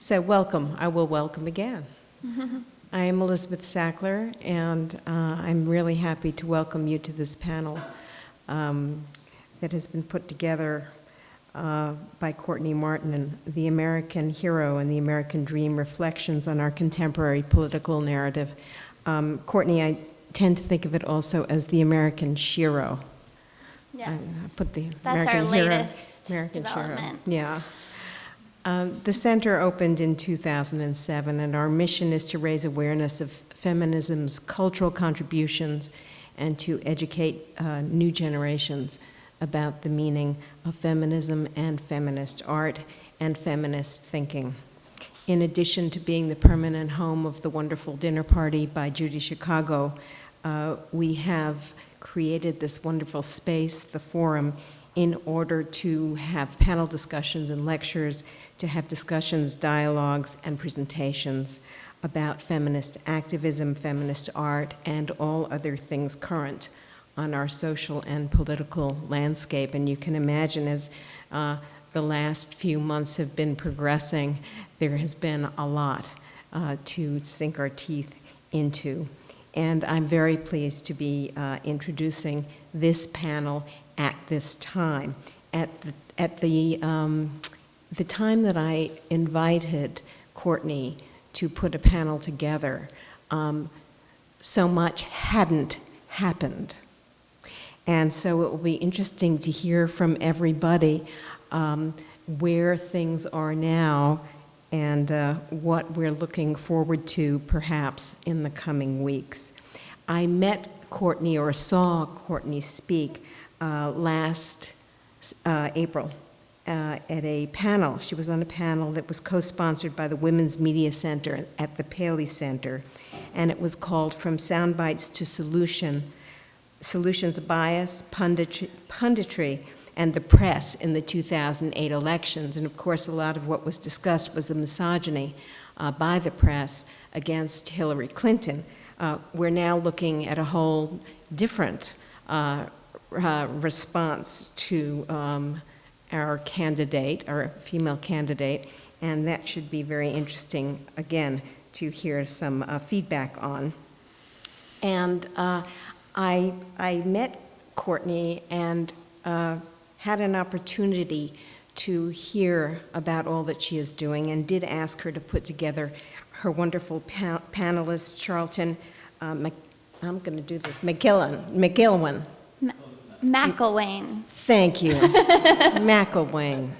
So welcome. I will welcome again. I am Elizabeth Sackler, and uh, I'm really happy to welcome you to this panel um, that has been put together uh, by Courtney Martin, and The American Hero and the American Dream, Reflections on Our Contemporary Political Narrative. Um, Courtney, I tend to think of it also as the American Shero. Yes. I put the That's our American Hero- latest American Shero. development. Yeah. Um, The center opened in 2007, and our mission is to raise awareness of feminism's cultural contributions and to educate uh, new generations about the meaning of feminism and feminist art and feminist thinking. In addition to being the permanent home of the wonderful dinner party by Judy Chicago, uh, we have created this wonderful space, the forum, in order to have panel discussions and lectures, to have discussions, dialogues, and presentations about feminist activism, feminist art, and all other things current on our social and political landscape. And you can imagine as uh, the last few months have been progressing, there has been a lot uh, to sink our teeth into. And I'm very pleased to be uh, introducing this panel at this time. At the, at the, um, the time that I invited Courtney to put a panel together, um, so much hadn't happened. And so it will be interesting to hear from everybody um, where things are now and uh, what we're looking forward to perhaps in the coming weeks. I met Courtney or saw Courtney speak uh, last uh, April uh, at a panel. She was on a panel that was co-sponsored by the Women's Media Center at the Paley Center, and it was called From Soundbites to Solution, Solutions Bias, Punditry, Punditry, and the Press in the 2008 elections. And of course, a lot of what was discussed was the misogyny uh, by the press against Hillary Clinton. Uh, we're now looking at a whole different uh, uh, response to um, our candidate, our female candidate, and that should be very interesting, again, to hear some uh, feedback on. And uh, I, I met Courtney and uh, had an opportunity to hear about all that she is doing and did ask her to put together her wonderful pa panelists, Charlton, uh, I'm going to do this, McGillen, McGilwin. McIlwain. Thank you. McIlwain.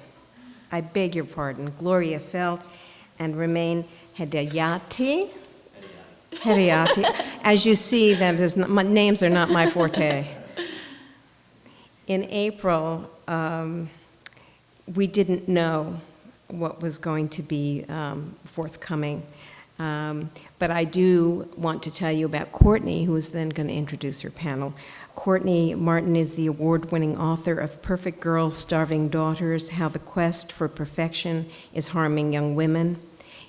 I beg your pardon. Gloria Feldt and Remain Hedayati. Hedayati. As you see, that is not, my, names are not my forte. In April, um, we didn't know what was going to be um, forthcoming. Um, but I do want to tell you about Courtney, who is then going to introduce her panel. Courtney Martin is the award-winning author of Perfect Girls, Starving Daughters, How the Quest for Perfection is Harming Young Women.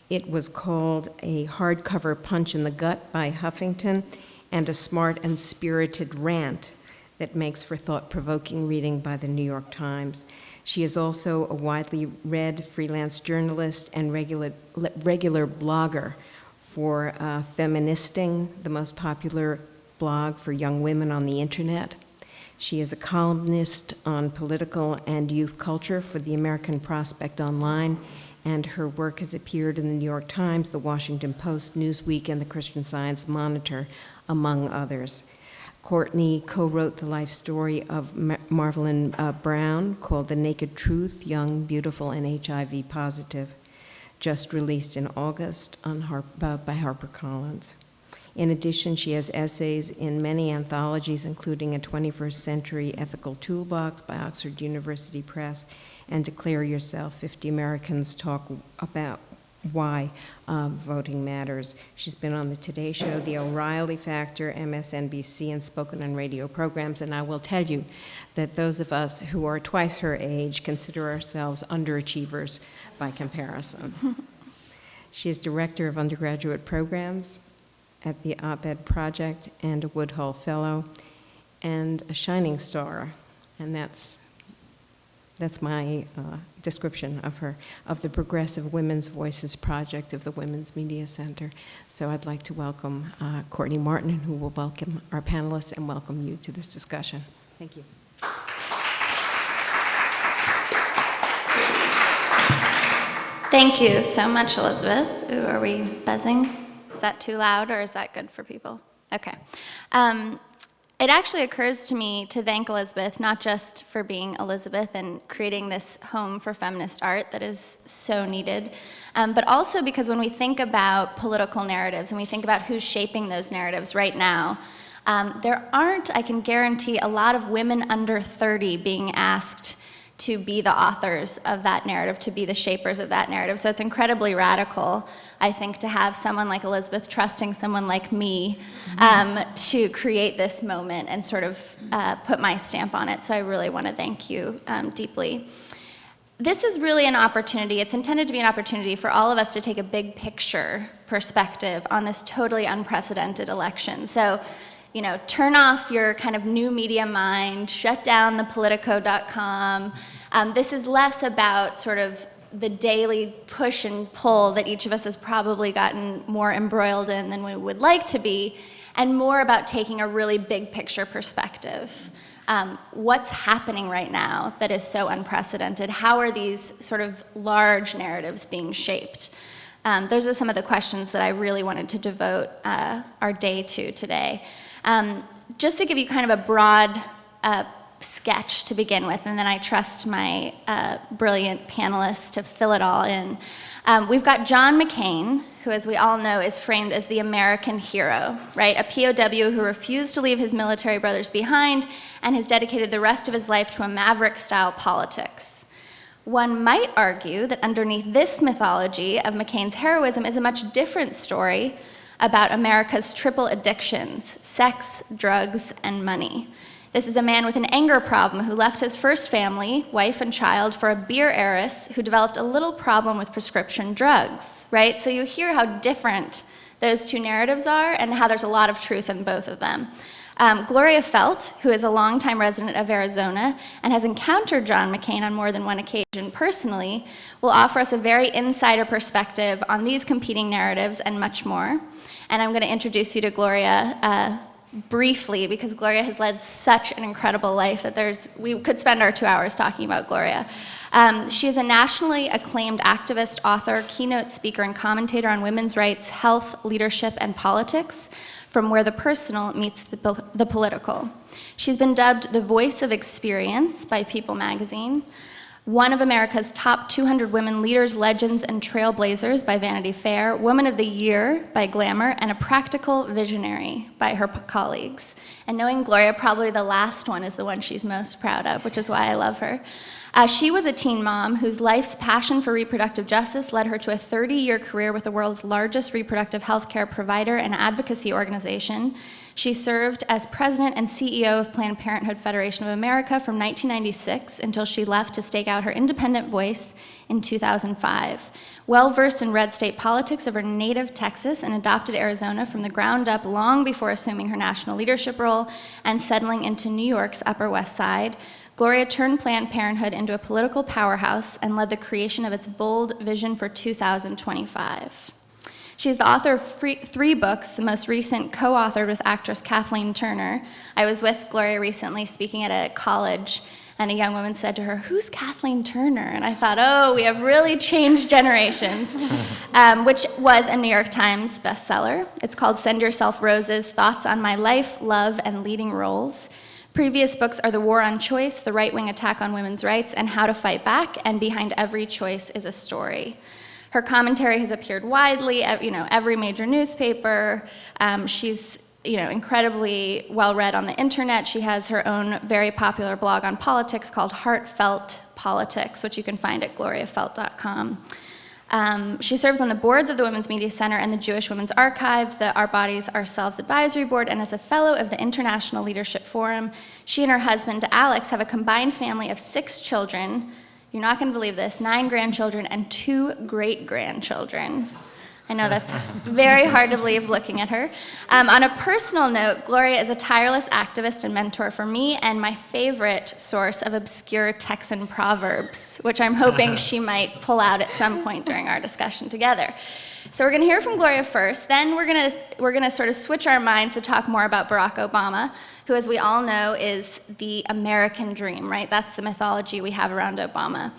It was called a hardcover punch in the gut by Huffington and a smart and spirited rant that makes for thought-provoking reading by the New York Times. She is also a widely read freelance journalist and regular, regular blogger for uh, Feministing, the most popular blog for young women on the internet. She is a columnist on political and youth culture for the American Prospect Online, and her work has appeared in the New York Times, the Washington Post, Newsweek, and the Christian Science Monitor, among others. Courtney co-wrote the life story of Mar Marvelyn uh, Brown called The Naked Truth, Young, Beautiful, and HIV Positive, just released in August Har uh, by HarperCollins. In addition, she has essays in many anthologies, including a 21st Century Ethical Toolbox by Oxford University Press and Declare Yourself, 50 Americans Talk About why uh, voting matters. She's been on the Today Show, The O'Reilly Factor, MSNBC, and spoken on radio programs, and I will tell you that those of us who are twice her age consider ourselves underachievers by comparison. she is Director of Undergraduate Programs at the Op-Ed Project and a Woodhull Fellow, and a Shining Star, and that's that's my uh, description of her, of the Progressive Women's Voices Project of the Women's Media Center. So I'd like to welcome uh, Courtney Martin, who will welcome our panelists and welcome you to this discussion. Thank you. Thank you so much, Elizabeth. Ooh, are we buzzing? Is that too loud or is that good for people? Okay. Um, it actually occurs to me to thank Elizabeth, not just for being Elizabeth and creating this home for feminist art that is so needed, um, but also because when we think about political narratives and we think about who's shaping those narratives right now, um, there aren't, I can guarantee, a lot of women under 30 being asked to be the authors of that narrative, to be the shapers of that narrative. So it's incredibly radical, I think, to have someone like Elizabeth trusting someone like me um, to create this moment and sort of uh, put my stamp on it. So I really want to thank you um, deeply. This is really an opportunity, it's intended to be an opportunity for all of us to take a big picture perspective on this totally unprecedented election. So you know, turn off your kind of new media mind, shut down the politico.com. Um, this is less about sort of the daily push and pull that each of us has probably gotten more embroiled in than we would like to be, and more about taking a really big picture perspective. Um, what's happening right now that is so unprecedented? How are these sort of large narratives being shaped? Um, those are some of the questions that I really wanted to devote uh, our day to today. Um, just to give you kind of a broad uh, sketch to begin with, and then I trust my uh, brilliant panelists to fill it all in. Um, we've got John McCain, who, as we all know, is framed as the American hero, right? A POW who refused to leave his military brothers behind and has dedicated the rest of his life to a maverick style politics. One might argue that underneath this mythology of McCain's heroism is a much different story about America's triple addictions sex, drugs, and money. This is a man with an anger problem who left his first family, wife and child, for a beer heiress who developed a little problem with prescription drugs, right? So you hear how different those two narratives are and how there's a lot of truth in both of them. Um, Gloria Feldt, who is a longtime resident of Arizona and has encountered John McCain on more than one occasion personally, will offer us a very insider perspective on these competing narratives and much more. And I'm going to introduce you to Gloria uh, briefly because Gloria has led such an incredible life that there's, we could spend our two hours talking about Gloria. Um, she is a nationally acclaimed activist, author, keynote speaker, and commentator on women's rights, health, leadership, and politics from where the personal meets the, the political. She's been dubbed the voice of experience by People magazine, one of America's top 200 women leaders, legends, and trailblazers by Vanity Fair, Woman of the Year by Glamour, and a practical visionary by her colleagues. And knowing Gloria, probably the last one is the one she's most proud of, which is why I love her. Uh, she was a teen mom whose life's passion for reproductive justice led her to a 30-year career with the world's largest reproductive health care provider and advocacy organization. She served as president and CEO of Planned Parenthood Federation of America from 1996 until she left to stake out her independent voice in 2005. Well-versed in red state politics of her native Texas and adopted Arizona from the ground up long before assuming her national leadership role and settling into New York's Upper West Side, Gloria turned Planned Parenthood into a political powerhouse and led the creation of its bold vision for 2025. She's the author of free, three books, the most recent co-authored with actress Kathleen Turner. I was with Gloria recently speaking at a college and a young woman said to her, who's Kathleen Turner? And I thought, oh, we have really changed generations, um, which was a New York Times bestseller. It's called Send Yourself Roses, Thoughts on My Life, Love, and Leading Roles. Previous books are The War on Choice, The Right-Wing Attack on Women's Rights, and How to Fight Back, and Behind Every Choice is a Story. Her commentary has appeared widely, you know, every major newspaper. Um, she's you know, incredibly well read on the internet. She has her own very popular blog on politics called Heartfelt Politics, which you can find at gloriafeldt.com. Um, she serves on the boards of the Women's Media Center and the Jewish Women's Archive, the Our Bodies Ourselves Advisory Board, and as a fellow of the International Leadership Forum. She and her husband, Alex, have a combined family of six children. You're not going to believe this, nine grandchildren and two great-grandchildren. I know that's very hard to believe looking at her. Um, on a personal note, Gloria is a tireless activist and mentor for me and my favorite source of obscure Texan proverbs, which I'm hoping she might pull out at some point during our discussion together. So we're going to hear from Gloria first, then we're going to we're going to sort of switch our minds to talk more about Barack Obama, who as we all know is the American dream, right? That's the mythology we have around Obama.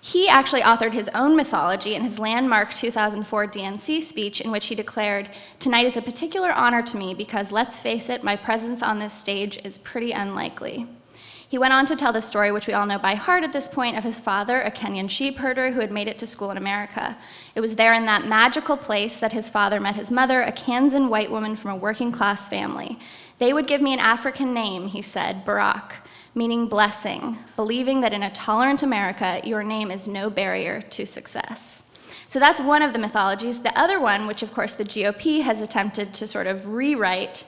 He actually authored his own mythology in his landmark 2004 DNC speech, in which he declared, Tonight is a particular honor to me because, let's face it, my presence on this stage is pretty unlikely. He went on to tell the story, which we all know by heart at this point, of his father, a Kenyan sheep herder who had made it to school in America. It was there in that magical place that his father met his mother, a Kansan white woman from a working class family. They would give me an African name, he said, Barack meaning blessing, believing that in a tolerant America, your name is no barrier to success. So that's one of the mythologies. The other one, which of course the GOP has attempted to sort of rewrite,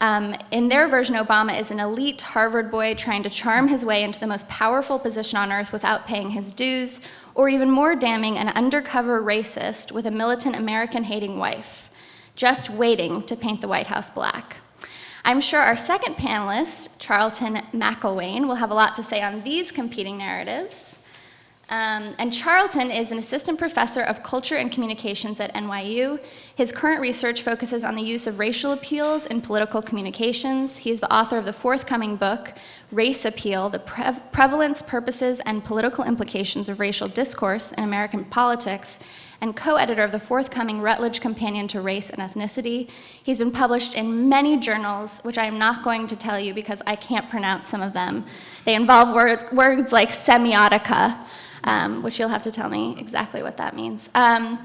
um, in their version, Obama is an elite Harvard boy trying to charm his way into the most powerful position on earth without paying his dues, or even more damning, an undercover racist with a militant American hating wife, just waiting to paint the White House black. I'm sure our second panelist, Charlton McIlwain, will have a lot to say on these competing narratives. Um, and Charlton is an assistant professor of culture and communications at NYU. His current research focuses on the use of racial appeals in political communications. He is the author of the forthcoming book, Race Appeal, the Pre Prevalence, Purposes, and Political Implications of Racial Discourse in American Politics, and co-editor of the forthcoming Routledge Companion to Race and Ethnicity. He's been published in many journals, which I am not going to tell you because I can't pronounce some of them. They involve words, words like semiotica, um, which you'll have to tell me exactly what that means. Um,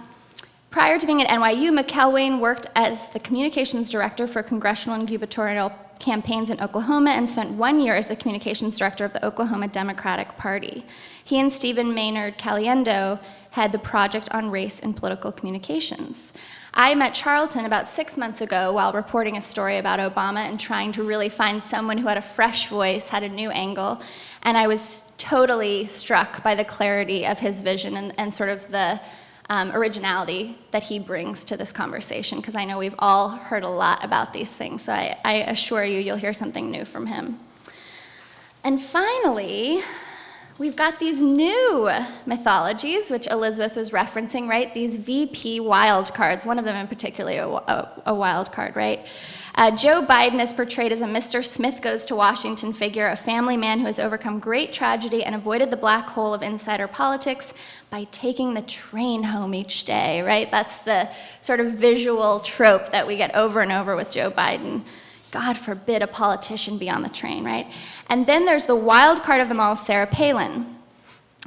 prior to being at NYU, McIlwain worked as the communications director for congressional and gubernatorial campaigns in Oklahoma and spent one year as the communications director of the Oklahoma Democratic Party. He and Stephen Maynard Caliendo had the project on race and political communications. I met Charlton about six months ago while reporting a story about Obama and trying to really find someone who had a fresh voice, had a new angle, and I was totally struck by the clarity of his vision and, and sort of the um, originality that he brings to this conversation, because I know we've all heard a lot about these things, so I, I assure you you'll hear something new from him. And finally, we've got these new mythologies, which Elizabeth was referencing, right? These VP wildcards, one of them in particular a, a, wild card, right? Uh, Joe Biden is portrayed as a Mr. Smith Goes to Washington figure, a family man who has overcome great tragedy and avoided the black hole of insider politics by taking the train home each day, right? That's the sort of visual trope that we get over and over with Joe Biden. God forbid a politician be on the train, right? And then there's the wild card of them all, Sarah Palin.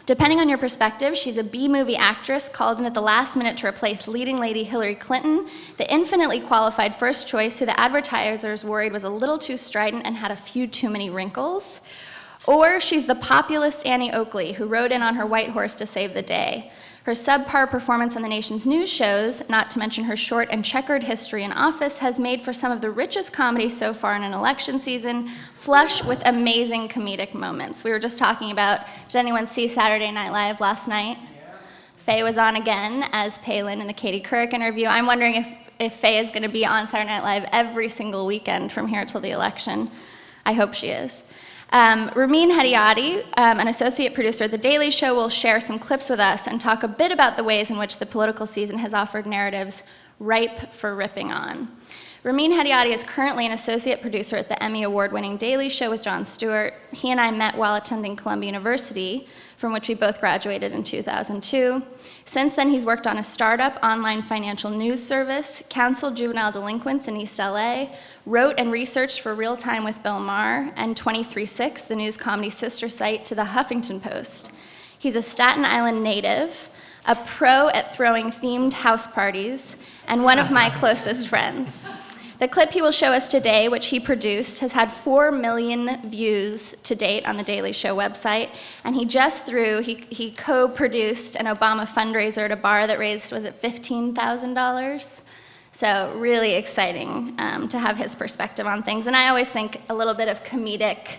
Depending on your perspective, she's a B-movie actress called in at the last minute to replace leading lady Hillary Clinton, the infinitely qualified first choice who the advertisers worried was a little too strident and had a few too many wrinkles. Or she's the populist Annie Oakley, who rode in on her white horse to save the day. Her subpar performance on the nation's news shows, not to mention her short and checkered history in office, has made for some of the richest comedy so far in an election season, flush with amazing comedic moments. We were just talking about, did anyone see Saturday Night Live last night? Yeah. Fey was on again as Palin in the Katie Couric interview. I'm wondering if, if Fey is going to be on Saturday Night Live every single weekend from here till the election. I hope she is. Um, Ramin Hedayati, um, an associate producer at The Daily Show, will share some clips with us and talk a bit about the ways in which the political season has offered narratives ripe for ripping on. Ramin Hedayati is currently an associate producer at the Emmy Award-winning Daily Show with Jon Stewart. He and I met while attending Columbia University, from which we both graduated in 2002. Since then, he's worked on a startup online financial news service, counseled juvenile delinquents in East LA, wrote and researched for Real Time with Bill Maher, and 23/6, the news comedy sister site to the Huffington Post. He's a Staten Island native, a pro at throwing themed house parties, and one of my closest friends. The clip he will show us today, which he produced, has had 4 million views to date on the Daily Show website, and he just threw, he, he co-produced an Obama fundraiser at a bar that raised, was it $15,000? So really exciting um, to have his perspective on things. And I always think a little bit of comedic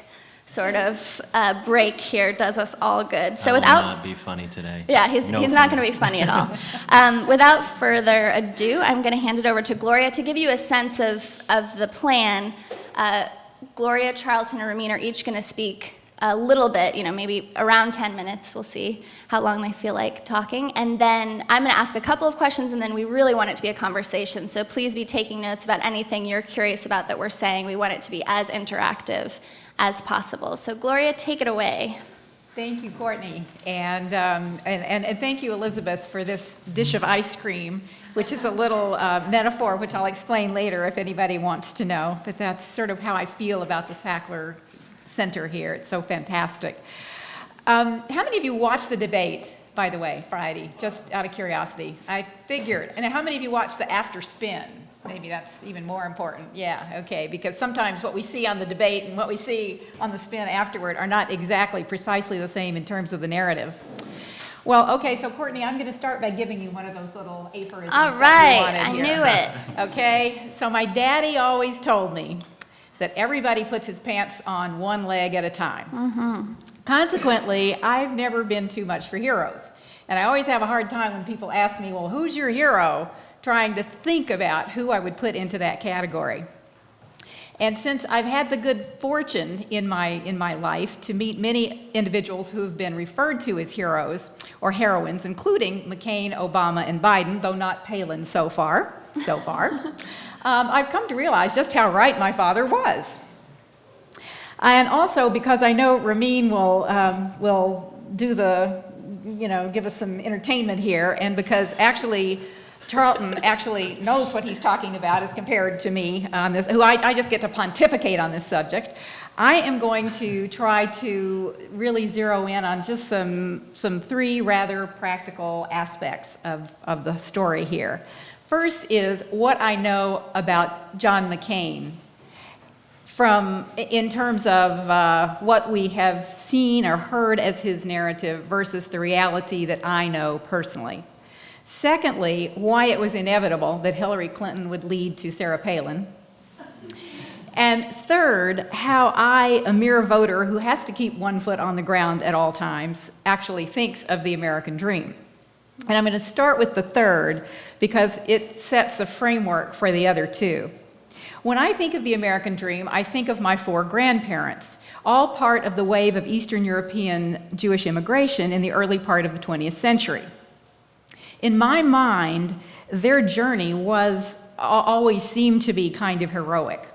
sort of uh, break here does us all good. So without not be funny today. yeah, he's, No he's not going to be funny at all. um, without further ado, I'm going to hand it over to Gloria to give you a sense of, of the plan. Uh, Gloria, Charlton, and Ramin are each going to speak a little bit, you know, maybe around 10 minutes. We'll see how long they feel like talking. And then I'm going to ask a couple of questions, and then we really want it to be a conversation. So please be taking notes about anything you're curious about that we're saying. We want it to be as interactive as possible. So, Gloria, take it away. Thank you, Courtney. And, um, and, and, and thank you, Elizabeth, for this dish of ice cream, which is a little uh, metaphor, which I'll explain later if anybody wants to know. But that's sort of how I feel about the Sackler Center here. It's so fantastic. Um, how many of you watched the debate, by the way, Friday, just out of curiosity? I figured. And how many of you watched the after spin? Maybe that's even more important. Yeah, okay, because sometimes what we see on the debate and what we see on the spin afterward are not exactly precisely the same in terms of the narrative. Well, okay, so Courtney, I'm going to start by giving you one of those little aphorisms All right, that you wanted I here. knew it. Okay, so my daddy always told me that everybody puts his pants on one leg at a time. Mm -hmm. Consequently, I've never been too much for heroes. And I always have a hard time when people ask me, well, who's your hero? Trying to think about who I would put into that category. And since I've had the good fortune in my, in my life to meet many individuals who have been referred to as heroes or heroines, including McCain, Obama, and Biden, though not Palin so far, so far, um, I've come to realize just how right my father was. And also because I know Ramin will, um, will do the, you know, give us some entertainment here, and because actually Charlton actually knows what he's talking about as compared to me on this, who I, I just get to pontificate on this subject. I am going to try to really zero in on just some, some three rather practical aspects of, of the story here. First is what I know about John McCain from, in terms of uh, what we have seen or heard as his narrative versus the reality that I know personally. Secondly, why it was inevitable that Hillary Clinton would lead to Sarah Palin. And third, how I, a mere voter who has to keep one foot on the ground at all times, actually thinks of the American dream. And I'm going to start with the third because it sets the framework for the other two. When I think of the American dream, I think of my four grandparents, all part of the wave of Eastern European Jewish immigration in the early part of the 20th century. In my mind, their journey was always seemed to be kind of heroic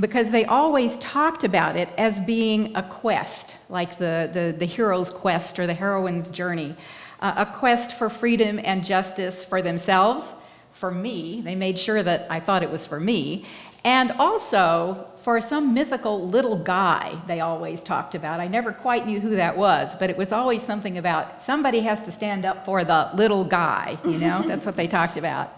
because they always talked about it as being a quest, like the, the, the hero's quest or the heroine's journey, uh, a quest for freedom and justice for themselves, for me, they made sure that I thought it was for me, and also for some mythical little guy they always talked about. I never quite knew who that was, but it was always something about somebody has to stand up for the little guy, you know? That's what they talked about.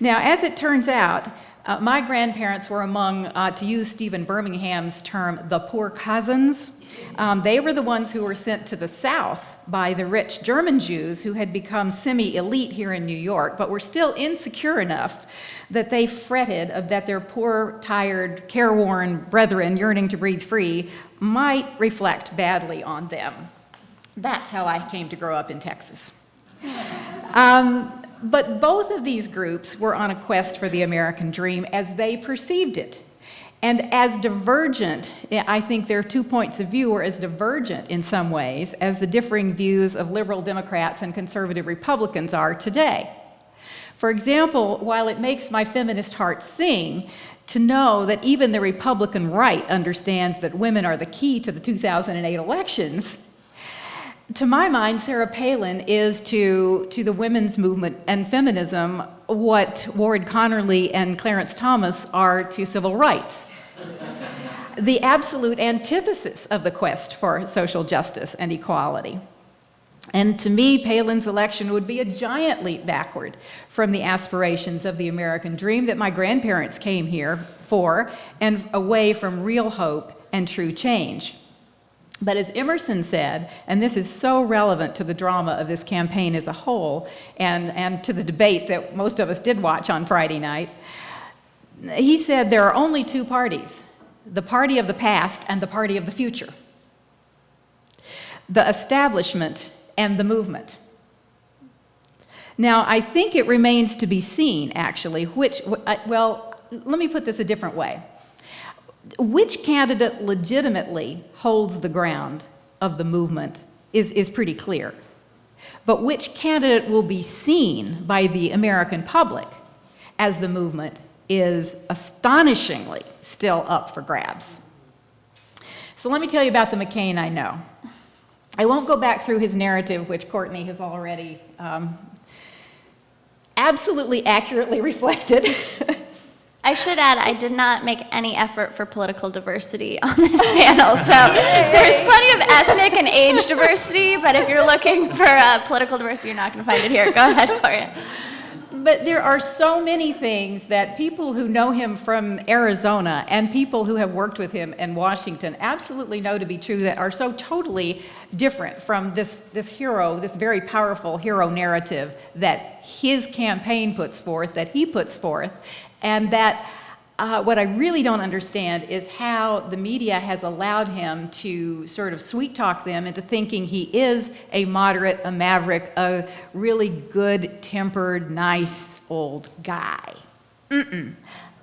Now, as it turns out, uh, my grandparents were among, uh, to use Stephen Birmingham's term, the poor cousins. Um, they were the ones who were sent to the South by the rich German Jews who had become semi-elite here in New York, but were still insecure enough that they fretted that their poor, tired, careworn brethren yearning to breathe free might reflect badly on them. That's how I came to grow up in Texas. Um, but both of these groups were on a quest for the American dream as they perceived it. And as divergent, I think their two points of view were as divergent in some ways as the differing views of liberal Democrats and conservative Republicans are today. For example, while it makes my feminist heart sing to know that even the Republican right understands that women are the key to the 2008 elections, to my mind, Sarah Palin is to, to the women's movement and feminism what Ward Connerly and Clarence Thomas are to civil rights. the absolute antithesis of the quest for social justice and equality. And to me, Palin's election would be a giant leap backward from the aspirations of the American dream that my grandparents came here for and away from real hope and true change. But as Emerson said, and this is so relevant to the drama of this campaign as a whole and, and to the debate that most of us did watch on Friday night, he said there are only two parties, the party of the past and the party of the future. the establishment and the movement. Now, I think it remains to be seen, actually, which, uh, well, let me put this a different way. Which candidate legitimately holds the ground of the movement is, is pretty clear. But which candidate will be seen by the American public as the movement is astonishingly still up for grabs. So let me tell you about the McCain I know. I won't go back through his narrative, which Courtney has already um, absolutely accurately reflected. I should add, I did not make any effort for political diversity on this panel. So there's plenty of ethnic and age diversity, but if you're looking for uh, political diversity, you're not going to find it here. Go ahead, Gloria. But there are so many things that people who know him from Arizona and people who have worked with him in Washington absolutely know to be true that are so totally different from this, this hero, this very powerful hero narrative that his campaign puts forth, that he puts forth, and that uh, what I really don't understand is how the media has allowed him to sort of sweet talk them into thinking he is a moderate, a maverick, a really good tempered, nice old guy. Mm -mm.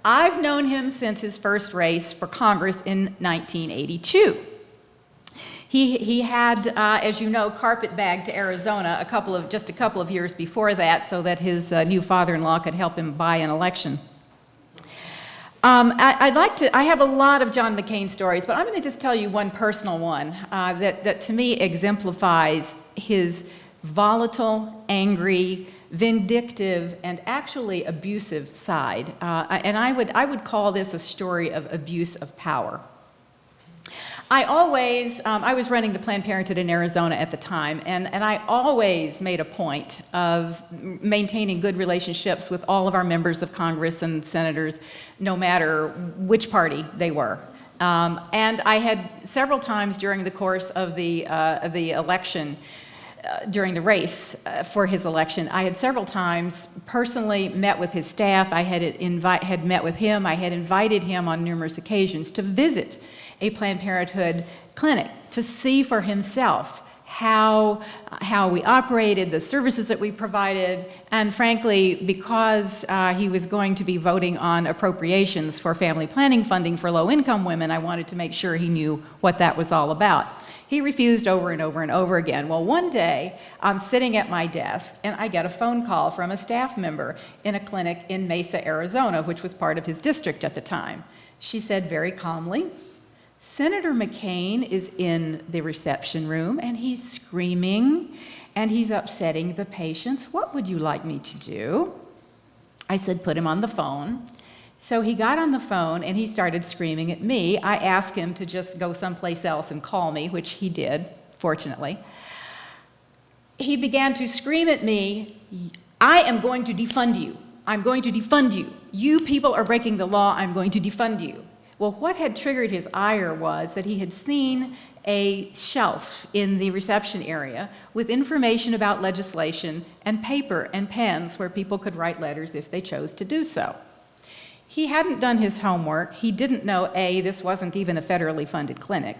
I've known him since his first race for Congress in 1982. He, he had, uh, as you know, carpetbagged to Arizona a couple of, just a couple of years before that so that his uh, new father-in-law could help him buy an election. Um, I, would like to, I have a lot of John McCain stories, but I'm going to just tell you one personal one uh, that, that to me exemplifies his volatile, angry, vindictive, and actually abusive side. Uh, and I would, I would call this a story of abuse of power. I always, um, I was running the Planned Parenthood in Arizona at the time, and, and I always made a point of maintaining good relationships with all of our members of Congress and senators, no matter which party they were. Um, and I had several times during the course of the, uh, of the election, uh, during the race uh, for his election, I had several times personally met with his staff. I had, invite, had met with him. I had invited him on numerous occasions to visit a Planned Parenthood clinic to see for himself how, how we operated, the services that we provided, and frankly, because uh, he was going to be voting on appropriations for family planning funding for low-income women, I wanted to make sure he knew what that was all about. He refused over and over and over again. Well, one day, I'm sitting at my desk, and I get a phone call from a staff member in a clinic in Mesa, Arizona, which was part of his district at the time. She said very calmly, Senator McCain is in the reception room and he's screaming and he's upsetting the patients. What would you like me to do? I said, put him on the phone. So he got on the phone and he started screaming at me. I asked him to just go someplace else and call me, which he did, fortunately. He began to scream at me, I am going to defund you. I'm going to defund you. You people are breaking the law. I'm going to defund you. Well, what had triggered his ire was that he had seen a shelf in the reception area with information about legislation and paper and pens where people could write letters if they chose to do so. He hadn't done his homework. He didn't know, A, this wasn't even a federally funded clinic,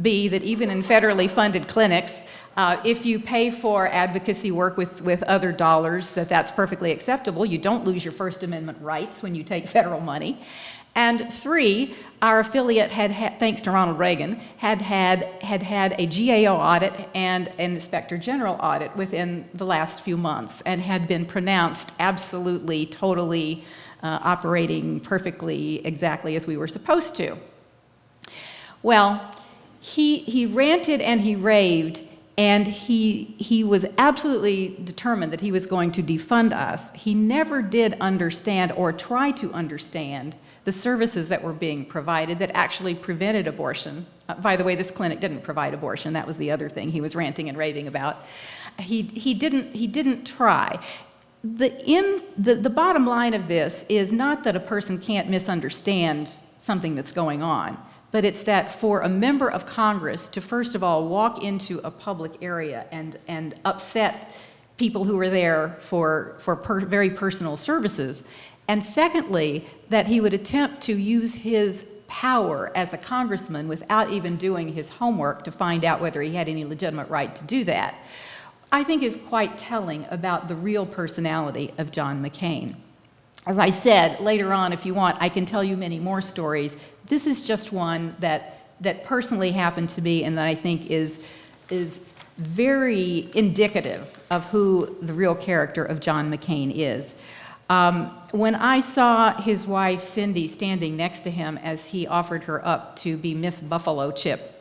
B, that even in federally funded clinics, uh, if you pay for advocacy work with, with other dollars, that that's perfectly acceptable. You don't lose your First Amendment rights when you take federal money. And three, our affiliate had, had, thanks to Ronald Reagan, had had, had had a GAO audit and an Inspector General audit within the last few months and had been pronounced absolutely, totally uh, operating perfectly exactly as we were supposed to. Well, he, he ranted and he raved and he, he was absolutely determined that he was going to defund us. He never did understand or try to understand the services that were being provided that actually prevented abortion. Uh, by the way, this clinic didn't provide abortion. That was the other thing he was ranting and raving about. He, he, didn't, he didn't try. The, in, the, the bottom line of this is not that a person can't misunderstand something that's going on, but it's that for a member of Congress to first of all walk into a public area and, and upset people who were there for, for per, very personal services and secondly, that he would attempt to use his power as a congressman without even doing his homework to find out whether he had any legitimate right to do that, I think is quite telling about the real personality of John McCain. As I said, later on, if you want, I can tell you many more stories. This is just one that, that personally happened to me and that I think is, is very indicative of who the real character of John McCain is. Um, when I saw his wife Cindy standing next to him as he offered her up to be Miss Buffalo Chip,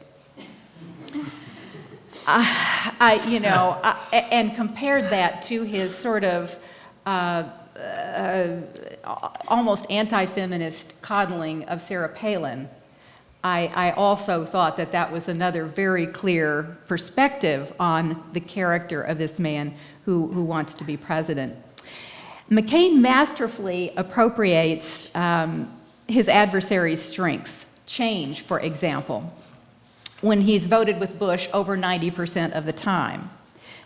I, I you know, I, and compared that to his sort of uh, uh, almost anti-feminist coddling of Sarah Palin, I, I also thought that that was another very clear perspective on the character of this man who, who wants to be president. McCain masterfully appropriates um, his adversary's strengths, change, for example, when he's voted with Bush over 90% of the time.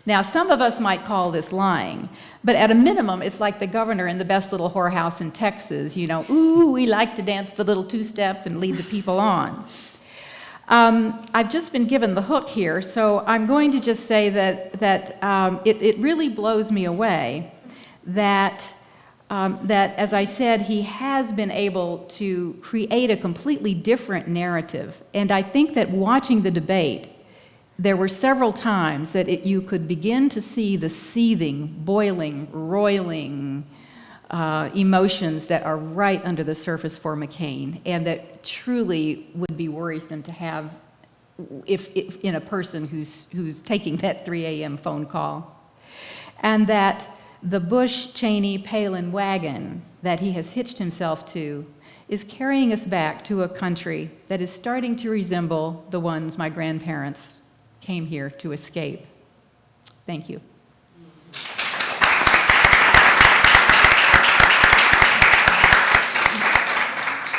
Now, some of us might call this lying, but at a minimum, it's like the governor in the best little whorehouse in Texas, you know, ooh, we like to dance the little two-step and lead the people on. Um, I've just been given the hook here, so I'm going to just say that, that um, it, it really blows me away that, um, that, as I said, he has been able to create a completely different narrative. And I think that watching the debate, there were several times that it, you could begin to see the seething, boiling, roiling uh, emotions that are right under the surface for McCain and that truly would be worrisome to have if, if in a person who's, who's taking that 3 a.m. phone call. And that the Bush, Cheney, Palin wagon that he has hitched himself to is carrying us back to a country that is starting to resemble the ones my grandparents came here to escape. Thank you.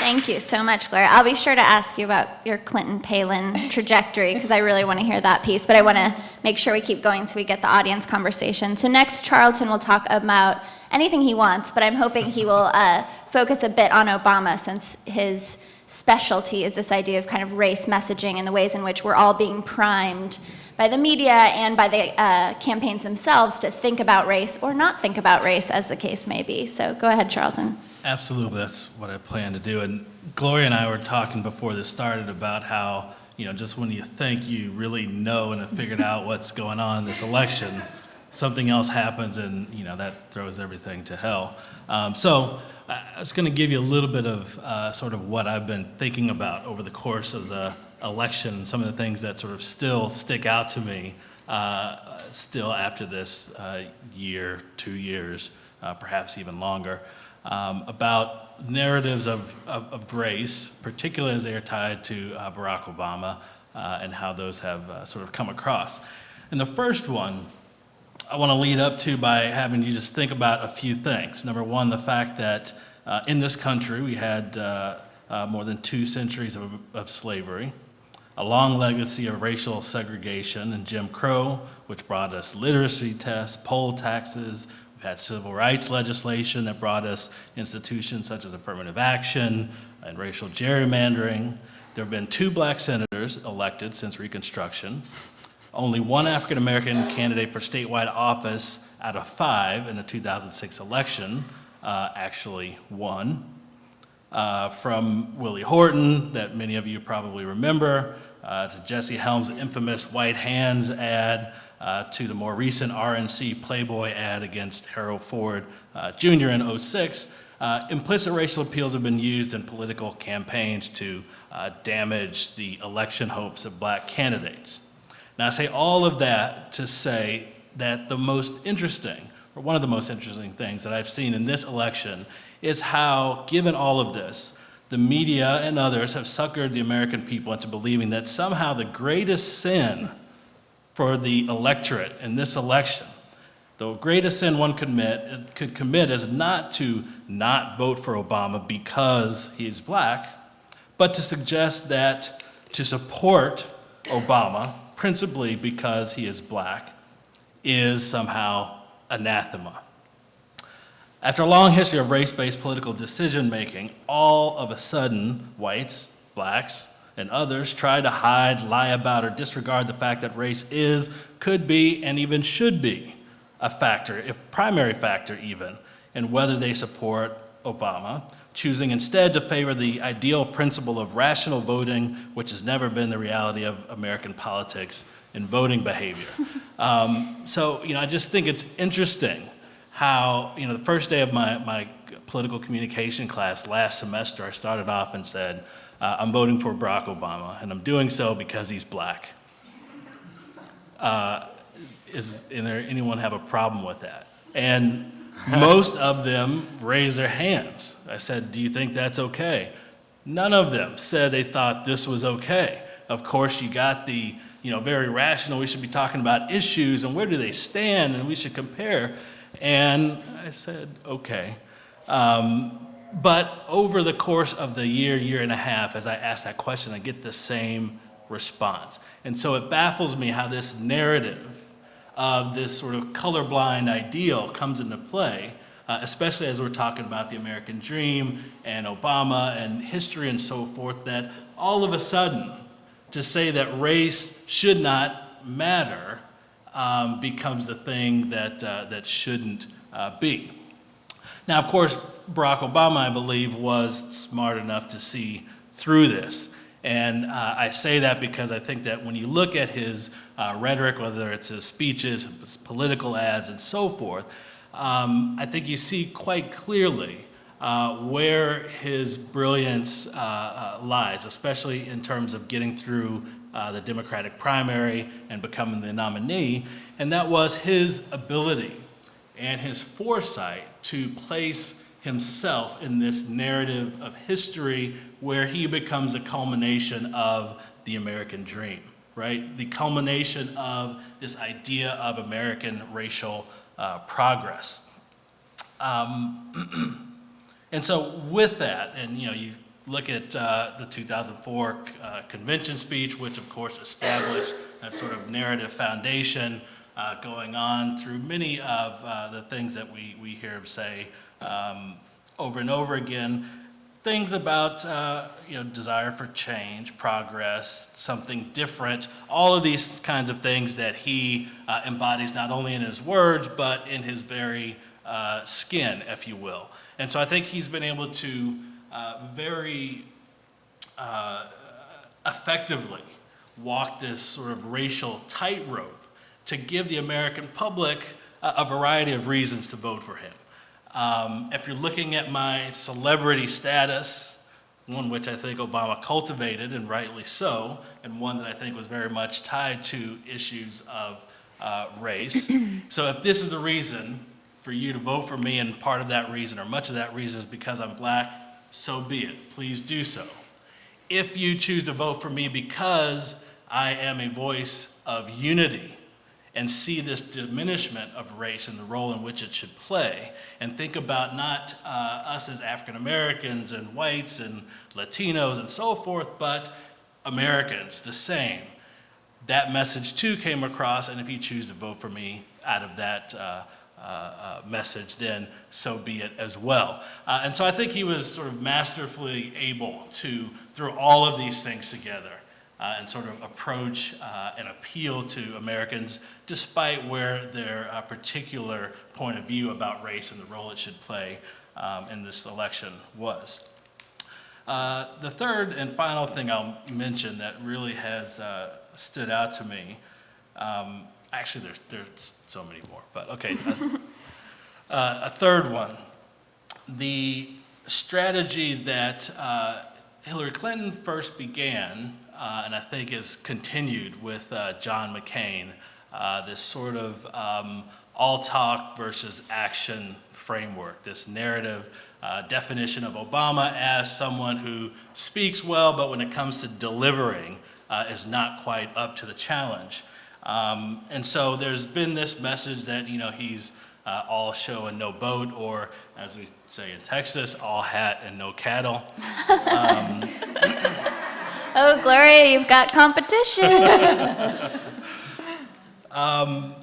Thank you so much, Gloria. I'll be sure to ask you about your Clinton-Palin trajectory because I really want to hear that piece, but I want to make sure we keep going so we get the audience conversation. So next, Charlton will talk about anything he wants, but I'm hoping he will uh, focus a bit on Obama since his specialty is this idea of kind of race messaging and the ways in which we're all being primed by the media and by the uh, campaigns themselves to think about race or not think about race as the case may be. So go ahead, Charlton. Absolutely, that's what I plan to do. And Gloria and I were talking before this started about how, you know, just when you think you really know and have figured out what's going on in this election, something else happens and, you know, that throws everything to hell. Um, so I was going to give you a little bit of uh, sort of what I've been thinking about over the course of the election, some of the things that sort of still stick out to me uh, still after this uh, year, two years, uh, perhaps even longer um, about narratives of, of, of, race, particularly as they are tied to uh, Barack Obama uh, and how those have uh, sort of come across. And the first one I want to lead up to by having you just think about a few things. Number one, the fact that uh, in this country we had uh, uh, more than two centuries of, of slavery, a long legacy of racial segregation and Jim Crow, which brought us literacy tests, poll taxes, We've had civil rights legislation that brought us institutions such as affirmative action and racial gerrymandering. There have been two black senators elected since Reconstruction. Only one African American candidate for statewide office out of five in the 2006 election uh, actually won. Uh, from Willie Horton, that many of you probably remember, uh, to Jesse Helms' infamous White Hands ad, uh, to the more recent RNC Playboy ad against Harold Ford uh, Jr. in 06, uh, implicit racial appeals have been used in political campaigns to uh, damage the election hopes of black candidates. Now I say all of that to say that the most interesting, or one of the most interesting things that I've seen in this election is how, given all of this, the media and others have suckered the American people into believing that somehow the greatest sin for the electorate in this election. The greatest sin one could commit, could commit is not to not vote for Obama because he's black, but to suggest that to support Obama, principally because he is black, is somehow anathema. After a long history of race-based political decision-making, all of a sudden, whites, blacks, and others try to hide, lie about, or disregard the fact that race is, could be, and even should be a factor, if primary factor even, in whether they support Obama, choosing instead to favor the ideal principle of rational voting, which has never been the reality of American politics and voting behavior. um, so, you know, I just think it's interesting how, you know, the first day of my, my political communication class last semester, I started off and said, uh, I'm voting for Barack Obama, and I'm doing so because he's black. Uh, is there anyone have a problem with that? And most of them raised their hands. I said, do you think that's okay? None of them said they thought this was okay. Of course, you got the, you know, very rational, we should be talking about issues and where do they stand and we should compare. And I said, okay. Um, but over the course of the year, year and a half, as I ask that question, I get the same response. And so it baffles me how this narrative of this sort of colorblind ideal comes into play, uh, especially as we're talking about the American dream and Obama and history and so forth, that all of a sudden, to say that race should not matter um, becomes the thing that, uh, that shouldn't uh, be. Now, of course, Barack Obama, I believe, was smart enough to see through this. And uh, I say that because I think that when you look at his uh, rhetoric, whether it's his speeches, his political ads, and so forth, um, I think you see quite clearly uh, where his brilliance uh, uh, lies, especially in terms of getting through uh, the Democratic primary and becoming the nominee. And that was his ability and his foresight to place himself in this narrative of history where he becomes a culmination of the American dream, right? The culmination of this idea of American racial uh, progress. Um, and so with that, and you know, you look at uh, the 2004 uh, convention speech, which of course established a sort of narrative foundation uh, going on through many of uh, the things that we, we hear him say um, over and over again. Things about uh, you know desire for change, progress, something different, all of these kinds of things that he uh, embodies not only in his words but in his very uh, skin, if you will. And so I think he's been able to uh, very uh, effectively walk this sort of racial tightrope to give the American public a, a variety of reasons to vote for him. Um, if you're looking at my celebrity status, one which I think Obama cultivated, and rightly so, and one that I think was very much tied to issues of uh, race. so if this is the reason for you to vote for me, and part of that reason, or much of that reason is because I'm black, so be it. Please do so. If you choose to vote for me because I am a voice of unity, and see this diminishment of race and the role in which it should play and think about not uh, us as African Americans and whites and Latinos and so forth, but Americans, the same. That message too came across, and if you choose to vote for me out of that uh, uh, uh message, then so be it as well. Uh, and so I think he was sort of masterfully able to throw all of these things together uh, and sort of approach uh, and appeal to Americans despite where their uh, particular point of view about race and the role it should play um, in this election was. Uh, the third and final thing I'll mention that really has uh, stood out to me, um, actually there's, there's so many more, but okay. Uh, a third one, the strategy that Hillary Clinton first began uh, and I think is continued with uh, John McCain, uh, this sort of um, all talk versus action framework, this narrative uh, definition of Obama as someone who speaks well, but when it comes to delivering, uh, is not quite up to the challenge. Um, and so there's been this message that, you know, he's uh, all show and no boat, or as we say in Texas, all hat and no cattle. Um, Oh, Gloria, you've got competition. um,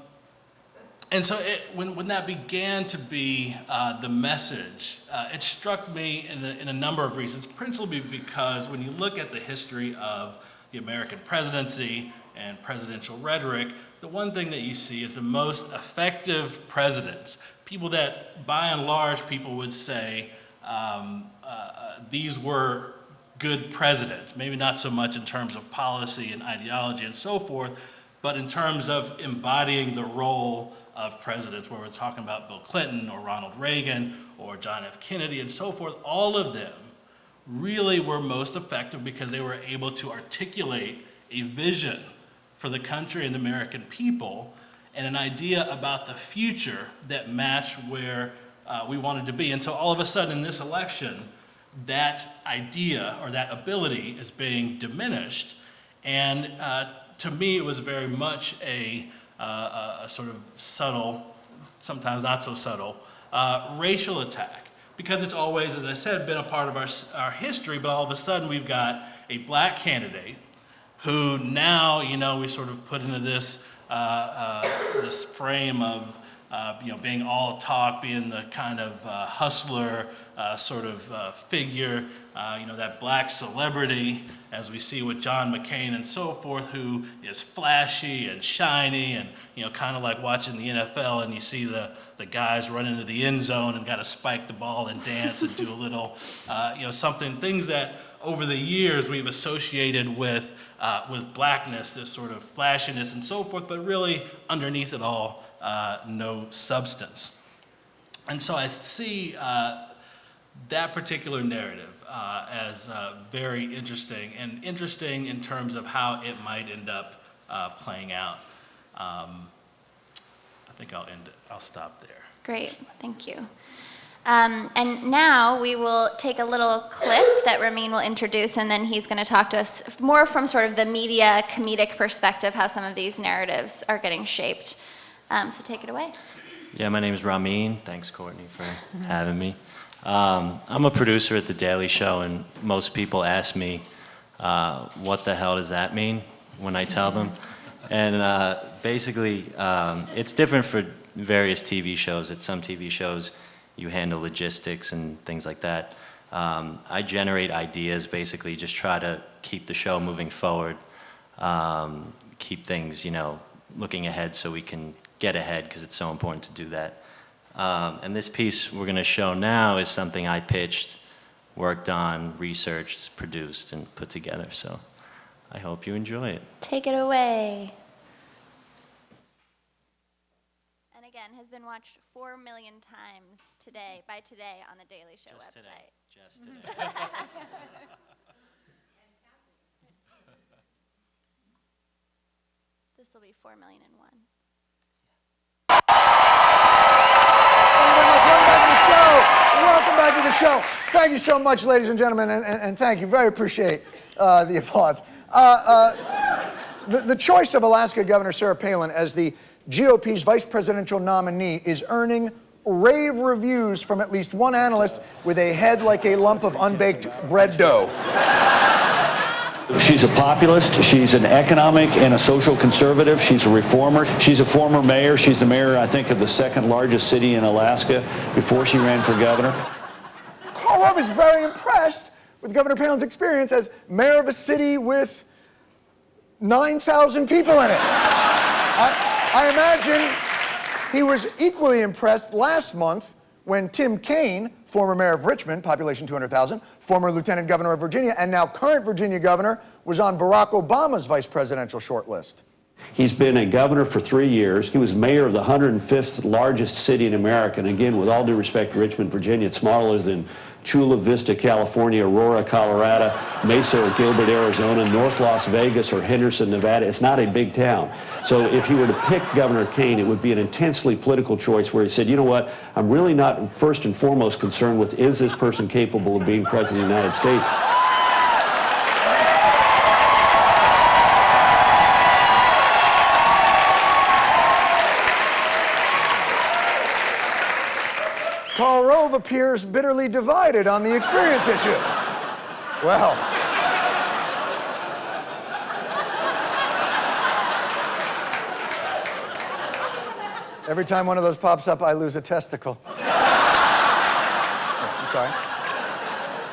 and so it, when, when that began to be uh, the message, uh, it struck me in a, in a number of reasons, principally because when you look at the history of the American presidency and presidential rhetoric, the one thing that you see is the most effective presidents, people that by and large people would say um, uh, these were good presidents, maybe not so much in terms of policy and ideology and so forth, but in terms of embodying the role of presidents, where we're talking about Bill Clinton or Ronald Reagan or John F. Kennedy and so forth, all of them really were most effective because they were able to articulate a vision for the country and the American people and an idea about the future that matched where uh, we wanted to be. And so all of a sudden in this election, that idea or that ability is being diminished. And uh, to me, it was very much a, uh, a sort of subtle, sometimes not so subtle, uh, racial attack. Because it's always, as I said, been a part of our, our history, but all of a sudden we've got a black candidate who now, you know, we sort of put into this, uh, uh, this frame of, uh, you know, being all talk, being the kind of hustler uh, sort of uh, figure, you know, that black celebrity, as we see with John McCain and so forth, who is flashy and shiny and, you know, kind of like watching the NFL and you see the, the guys run into the end zone and got to spike the ball and dance and do a little, you know, something, things that over the years we've associated with, uh, with blackness, this sort of flashiness and so forth, but really underneath it all, uh, no substance. And so I see uh, that particular narrative uh, as uh, very interesting and interesting in terms of how it might end up uh, playing out. Um, I think I'll end it. I'll stop there. Great, thank you. Um, and now we will take a little clip that Ramin will introduce, and then he's going to talk to us more from sort of the media comedic perspective, how some of these narratives are getting shaped. Um, so take it away. Yeah, my name is Ramin. Thanks, Courtney, for having me. Um, I'm a producer at The Daily Show, and most people ask me, uh, what the hell does that mean when I tell them? And uh, basically, um, it's different for various TV shows. At some TV shows, you handle logistics and things like that. Um, I generate ideas, basically, just try to keep the show moving forward, um, keep things, you know, looking ahead so we can get ahead because it's so important to do that. Um, and this piece we're going to show now is something I pitched, worked on, researched, produced, and put together. So I hope you enjoy it. Take it away. And again, has been watched 4 million times today, by today, on the Daily Show Just website. today. Just today. This will be 4 million and one. Welcome back the show. Thank you so much, ladies and gentlemen, and, and, and thank you. Very appreciate uh, the applause. Uh, uh, the, the choice of Alaska Governor Sarah Palin as the GOP's vice presidential nominee is earning rave reviews from at least one analyst with a head like a lump of unbaked bread dough. She's a populist. She's an economic and a social conservative. She's a reformer. She's a former mayor. She's the mayor, I think, of the second largest city in Alaska before she ran for governor. Karl Rove is very impressed with Governor Palin's experience as mayor of a city with 9,000 people in it. I, I imagine he was equally impressed last month when Tim Kaine, former mayor of Richmond, population 200,000, former lieutenant governor of Virginia, and now current Virginia governor, was on Barack Obama's vice presidential shortlist. He's been a governor for three years. He was mayor of the 105th largest city in America. And again, with all due respect to Richmond, Virginia, it's smaller than Chula Vista, California, Aurora, Colorado, Mesa or Gilbert, Arizona, North Las Vegas or Henderson, Nevada. It's not a big town. So if you were to pick Governor Kaine, it would be an intensely political choice where he said, you know what, I'm really not first and foremost concerned with is this person capable of being president of the United States. Karl Rove appears bitterly divided on the experience issue. Well. Every time one of those pops up, I lose a testicle. Oh, I'm sorry.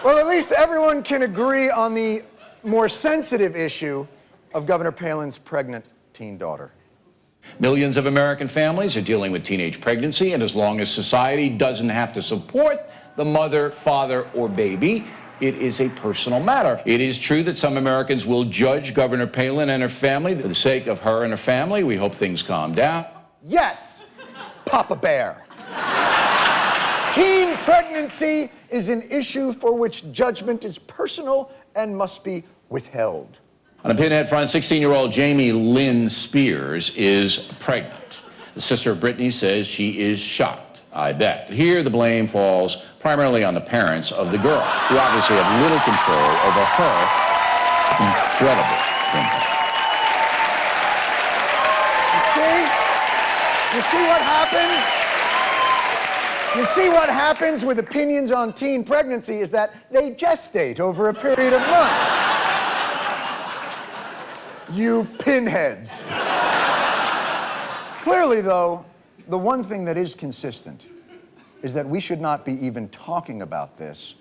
Well, at least everyone can agree on the more sensitive issue of Governor Palin's pregnant teen daughter. Millions of American families are dealing with teenage pregnancy, and as long as society doesn't have to support the mother, father, or baby, it is a personal matter. It is true that some Americans will judge Governor Palin and her family for the sake of her and her family. We hope things calm down. Yes, Papa Bear. Teen pregnancy is an issue for which judgment is personal and must be withheld. On a pinhead front, 16-year-old Jamie Lynn Spears is pregnant. The sister of Britney says she is shocked, I bet. Here, the blame falls primarily on the parents of the girl, who obviously have little control over her incredible impact. See? You see what happens? You see what happens with opinions on teen pregnancy is that they gestate over a period of months. You pinheads. Clearly, though, the one thing that is consistent is that we should not be even talking about this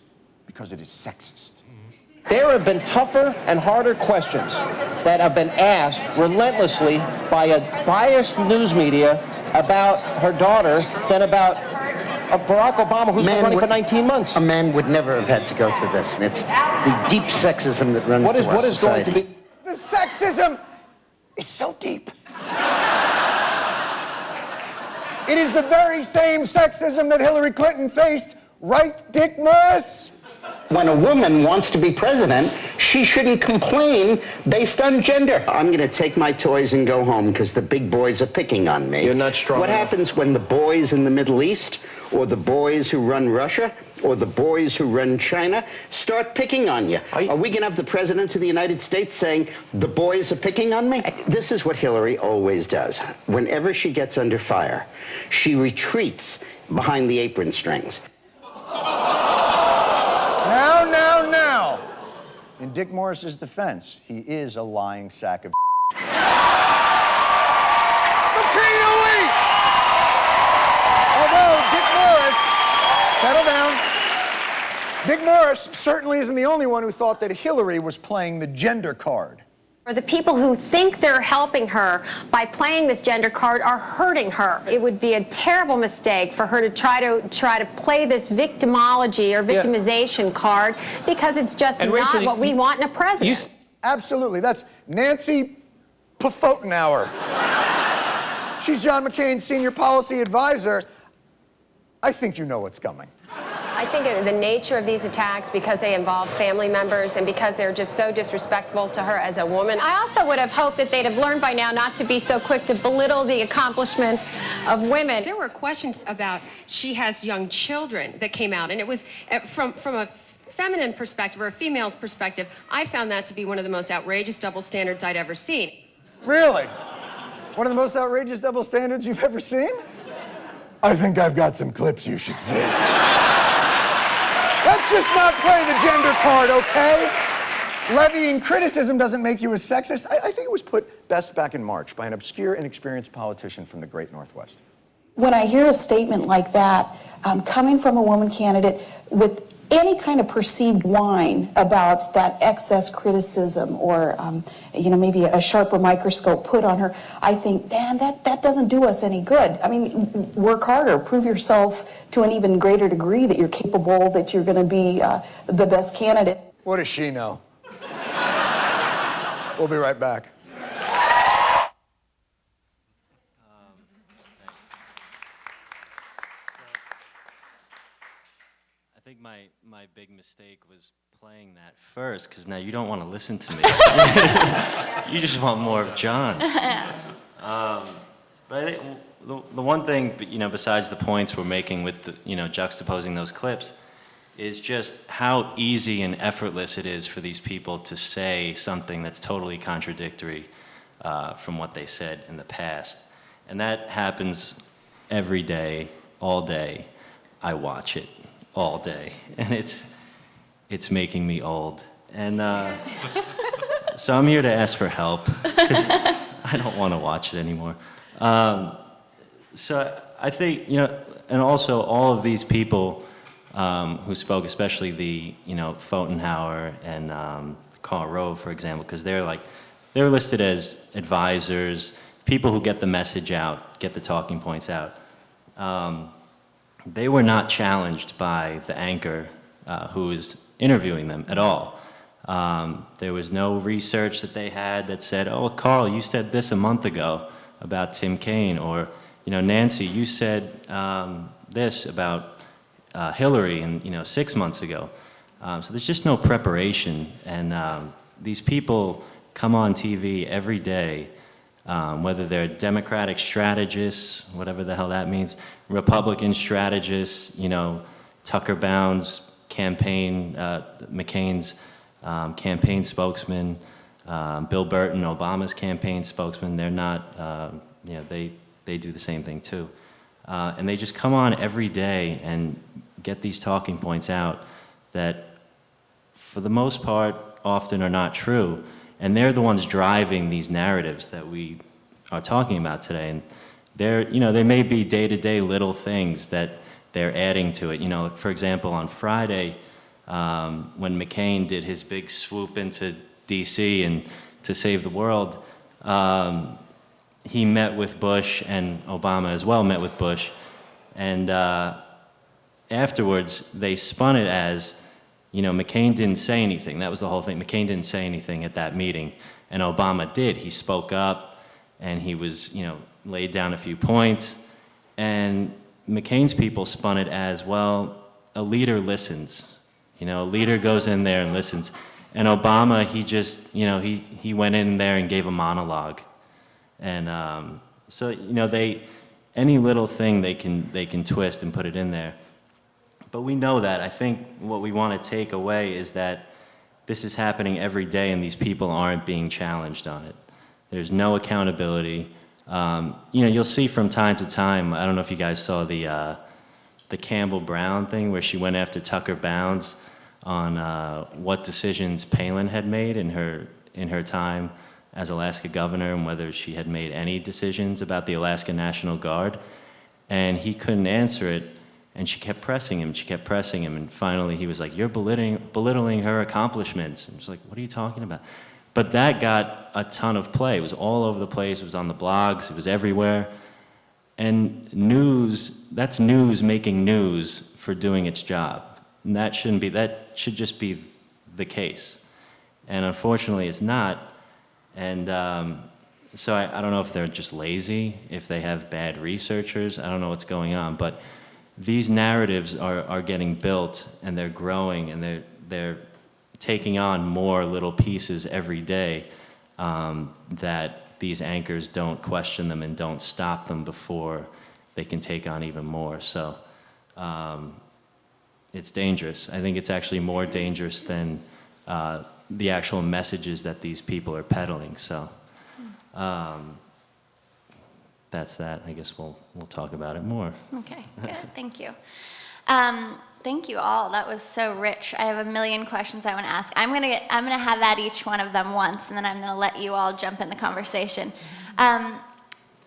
because it is sexist. There have been tougher and harder questions that have been asked relentlessly by a biased news media about her daughter than about uh, Barack Obama, who's been running would- for 19 months. A man would never have had to go through this, and it's the deep sexism that runs What is, through our what is going to society. be... The sexism is so deep. It is the very same sexism that Hillary Clinton faced, right, Dick Morris? When a woman wants to be president, she shouldn't complain based on gender. I'm going to take my toys and go home because the big boys are picking on me. You're not strong What enough. happens when the boys in the Middle East, or the boys who run Russia, or the boys who run China start picking on you? Are you- Are we going to have the president of the United States saying, the boys are picking on me? This is what Hillary always does. Whenever she gets under fire, she retreats behind the apron strings. Now, now, now. In Dick Morris's defense, he is a lying sack of Repeatedly! Although Dick Morris, settle down. Dick Morris certainly isn't the only one who thought that Hillary was playing the gender card. Or the people who think they're helping her by playing this gender card are hurting her. It would be a terrible mistake for her to try to try to play this victimology or victimization card because it's just And not Rachel, what we you- want in a president. You, Absolutely. That's Nancy Pfotenhauer. She's John McCain's senior policy advisor. I think you know what's coming. I think the nature of these attacks, because they involve family members and because they're just so disrespectful to her as a woman. I also would have hoped that they'd have learned by now not to be so quick to belittle the accomplishments of women. There were questions about she has young children that came out, and it was uh, from from a feminine perspective or a female's perspective. I found that to be one of the most outrageous double standards I'd ever seen. Really? One of the most outrageous double standards you've ever seen? I think I've got some clips you should see. Let's just not play the gender card, okay? Levying criticism doesn't make you a sexist. I, I think it was put best back in March by an obscure, inexperienced politician from the great Northwest. When I hear a statement like that um, coming from a woman candidate with any kind of perceived whine about that excess criticism or, um, you know, maybe a sharper microscope put on her, I think, man, that, that doesn't do us any good. I mean, work harder, prove yourself to an even greater degree that you're capable, that you're going to be uh, the best candidate. What does she know? we'll be right back. I think my, my big mistake was playing that first, because now you don't want to listen to me. you just want more of John. Um, but I think the, the one thing, you know, besides the points we're making with, the, you know, juxtaposing those clips, is just how easy and effortless it is for these people to say something that's totally contradictory uh, from what they said in the past. And that happens every day, all day. I watch it all day, and it's, it's making me old. And uh, so I'm here to ask for help, 'cause I don't want to watch it anymore. Um, So I think, you know, and also all of these people um, who spoke, especially the, you know, Pfotenhauer and um, Rove, for example, because they're like, they're listed as advisors, people who get the message out, get the talking points out. Um, they were not challenged by the anchor uh, who was interviewing them at all. Um, there was no research that they had that said, oh, Karl, you said this a month ago about Tim Kaine, or, you know, Nancy, you said um, this about uh, Hillary, and, you know, six months ago. Um, so there's just no preparation, and um, these people come on TV every day, um, whether they're Democratic strategists, whatever the hell that means, Republican strategists, you know, Tucker Bounds campaign, uh, McCain's um, campaign spokesman, um, Bill Burton, Obama's campaign spokesman, they're not, uh, you know, they, they do the same thing too. Uh, and they just come on every day and get these talking points out that for the most part often are not true. And they're the ones driving these narratives that we are talking about today. And they're, you know, they may be day-to-day -day little things that they're adding to it. You know, for example, on Friday, um, when McCain did his big swoop into DC and to save the world, um, he met with Bush and Obama as well met with Bush. And uh, afterwards, they spun it as, you know, McCain didn't say anything. That was the whole thing. McCain didn't say anything at that meeting. And Obama did. He spoke up and he was, you know, laid down a few points. And McCain's people spun it as, well, a leader listens. You know, a leader goes in there and listens. And Obama, he just, you know, he, he went in there and gave a monologue. And um, so, you know, they, any little thing they can, they can twist and put it in there. But we know that. I think what we want to take away is that this is happening every day and these people aren't being challenged on it. There's no accountability. Um, you know, you'll see from time to time, I don't know if you guys saw the, uh, the Campbell Brown thing where she went after Tucker Bounds on uh, what decisions Palin had made in her, in her time as Alaska governor and whether she had made any decisions about the Alaska National Guard. And he couldn't answer it, and she kept pressing him, she kept pressing him, and finally he was like, you're belittling, belittling her accomplishments. And she's like, what are you talking about? But that got a ton of play. It was all over the place, it was on the blogs, it was everywhere. And news, that's news making news for doing its job. And that shouldn't be, that should just be the case. And unfortunately, it's not. And um, so I, I, don't know if they're just lazy, if they have bad researchers, I don't know what's going on, but these narratives are, are getting built and they're growing and they're, they're taking on more little pieces every day um, that these anchors don't question them and don't stop them before they can take on even more. So um, it's dangerous. I think it's actually more dangerous than uh, the actual messages that these people are peddling. So um, that's that. I guess we'll, we'll talk about it more. Okay, good. Thank you. Um, thank you all. That was so rich. I have a million questions I want to ask. I'm going to I'm to have at each one of them once, and then I'm to let you all jump in the conversation. Um,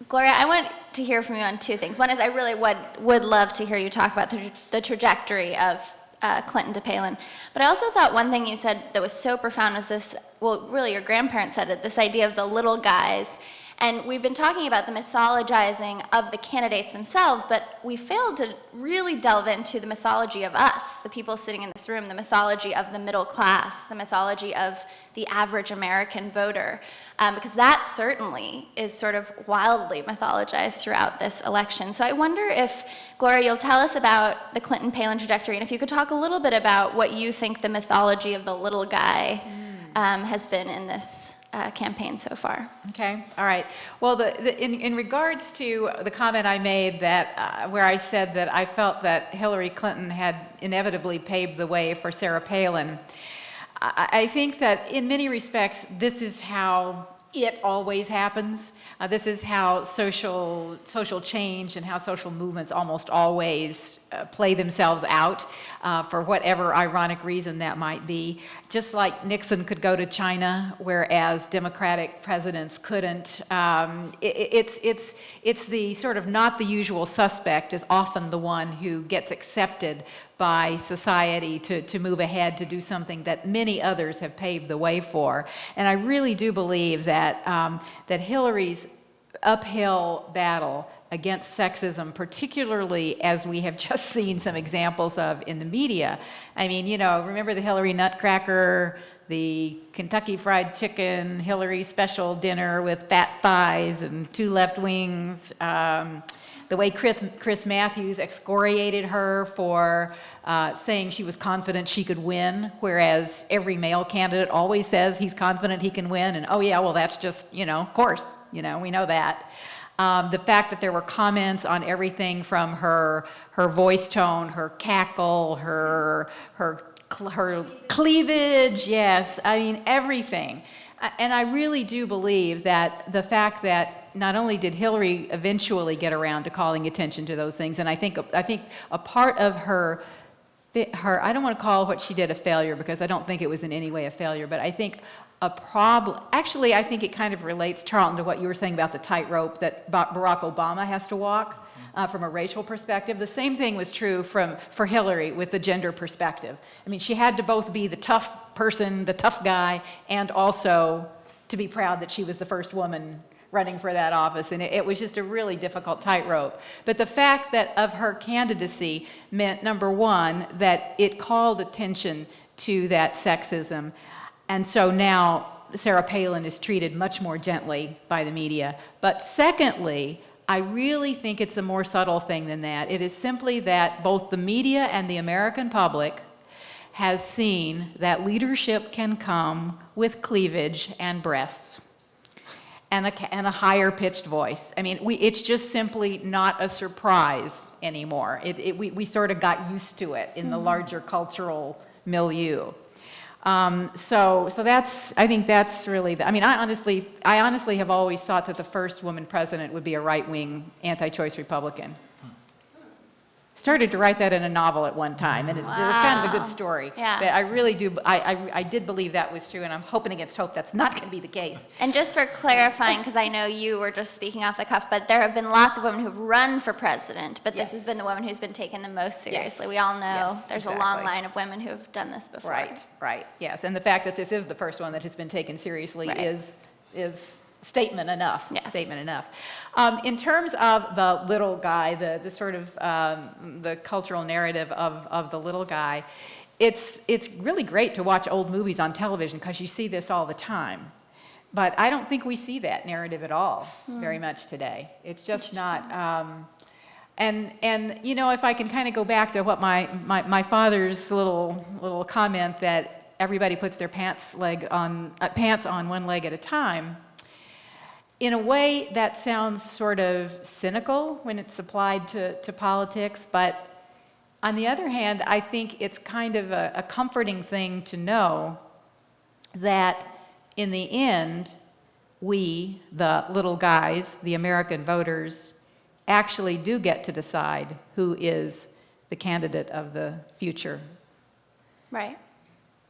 Gloria, I want to hear from you on two things. One is I really would, would love to hear you talk about the, the trajectory of uh, Clinton to Palin. But I also thought one thing you said that was so profound was this, well, really your grandparents said it, this idea of the little guys and we've been talking about the mythologizing of the candidates themselves, but we failed to really delve into the mythology of us, the people sitting in this room, the mythology of the middle class, the mythology of the average American voter, um, because that certainly is sort of wildly mythologized throughout this election. So I wonder if, Gloria, you'll tell us about the Clinton-Palin trajectory, and if you could talk a little bit about what you think the mythology of the little guy um, has been in this uh, campaign so far. Okay, all right. Well, the, the, in, in regards to the comment I made that, uh, where I said that I felt that Hillary Clinton had inevitably paved the way for Sarah Palin, I, I think that in many respects, this is how it always happens. Uh, this is how social, social change and how social movements almost always uh, play themselves out uh, for whatever ironic reason that might be. Just like Nixon could go to China, whereas Democratic presidents couldn't. Um, it, it's, it's, it's the sort of not the usual suspect is often the one who gets accepted by society to, to move ahead to do something that many others have paved the way for. And I really do believe that, um, that Hillary's uphill battle against sexism, particularly as we have just seen some examples of in the media. I mean, you know, remember the Hillary Nutcracker, the Kentucky Fried Chicken, Hillary special dinner with fat thighs and two left wings. Um, the way Chris, Chris Matthews excoriated her for uh, saying she was confident she could win, whereas every male candidate always says he's confident he can win, and oh yeah, well that's just, you know, of course, you know, we know that. Um, the fact that there were comments on everything from her, her voice tone, her cackle, her, her, her cleavage, yes, I mean, everything. And I really do believe that the fact that not only did Hillary eventually get around to calling attention to those things, and I think, I think a part of her, her, I don't want to call what she did a failure because I don't think it was in any way a failure, but I think a problem. Actually, I think it kind of relates, Charlton, to what you were saying about the tightrope that Barack Obama has to walk uh, from a racial perspective. The same thing was true from, for Hillary with the gender perspective. I mean, she had to both be the tough person, the tough guy, and also to be proud that she was the first woman running for that office. And it, it was just a really difficult tightrope. But the fact that of her candidacy meant, number one, that it called attention to that sexism. And so now Sarah Palin is treated much more gently by the media. But secondly, I really think it's a more subtle thing than that. It is simply that both the media and the American public has seen that leadership can come with cleavage and breasts and a, and a higher pitched voice. I mean, we, it's just simply not a surprise anymore. It, it, we, we sort of got used to it in mm -hmm. the mm-hmm. larger cultural milieu. Um, so, so that's, I think that's really, the, I mean, I honestly, I honestly have always thought that the first woman president would be a right-wing anti-choice Republican started to write that in a novel at one time, and it, wow. it was kind of a good ah, story. Yeah. But I really do, I, I, I, did believe that was true, and I'm hoping against hope that's not going to be the case. And just for clarifying, because I know you were just speaking off the cuff, but there have been lots of women who've run for president, but yes. this has been the woman who's been taken the most seriously. Yes. We all know yes, there's exactly. a long line of women who have done this before. Right, right, yes. And the fact that this is the first one that has been taken seriously right. is, is statement enough. Yes. Statement enough. Um, in terms of the little guy, the, the sort of um, the cultural narrative of, of the little guy, it's, it's really great to watch old movies on television because you see this all the time. But I don't think we see that narrative at all hmm. very much today. It's just not. Um, and, and, you know, if I can kind of go back to what my, my, my father's little, little comment that everybody puts their pants, leg on, uh, pants on one leg at a time, in a way, that sounds sort of cynical when it's applied to, to politics, but on the other hand, I think it's kind of a, a comforting thing to know that in the end, we, the little guys, the American voters, actually do get to decide who is the candidate of the future. Right.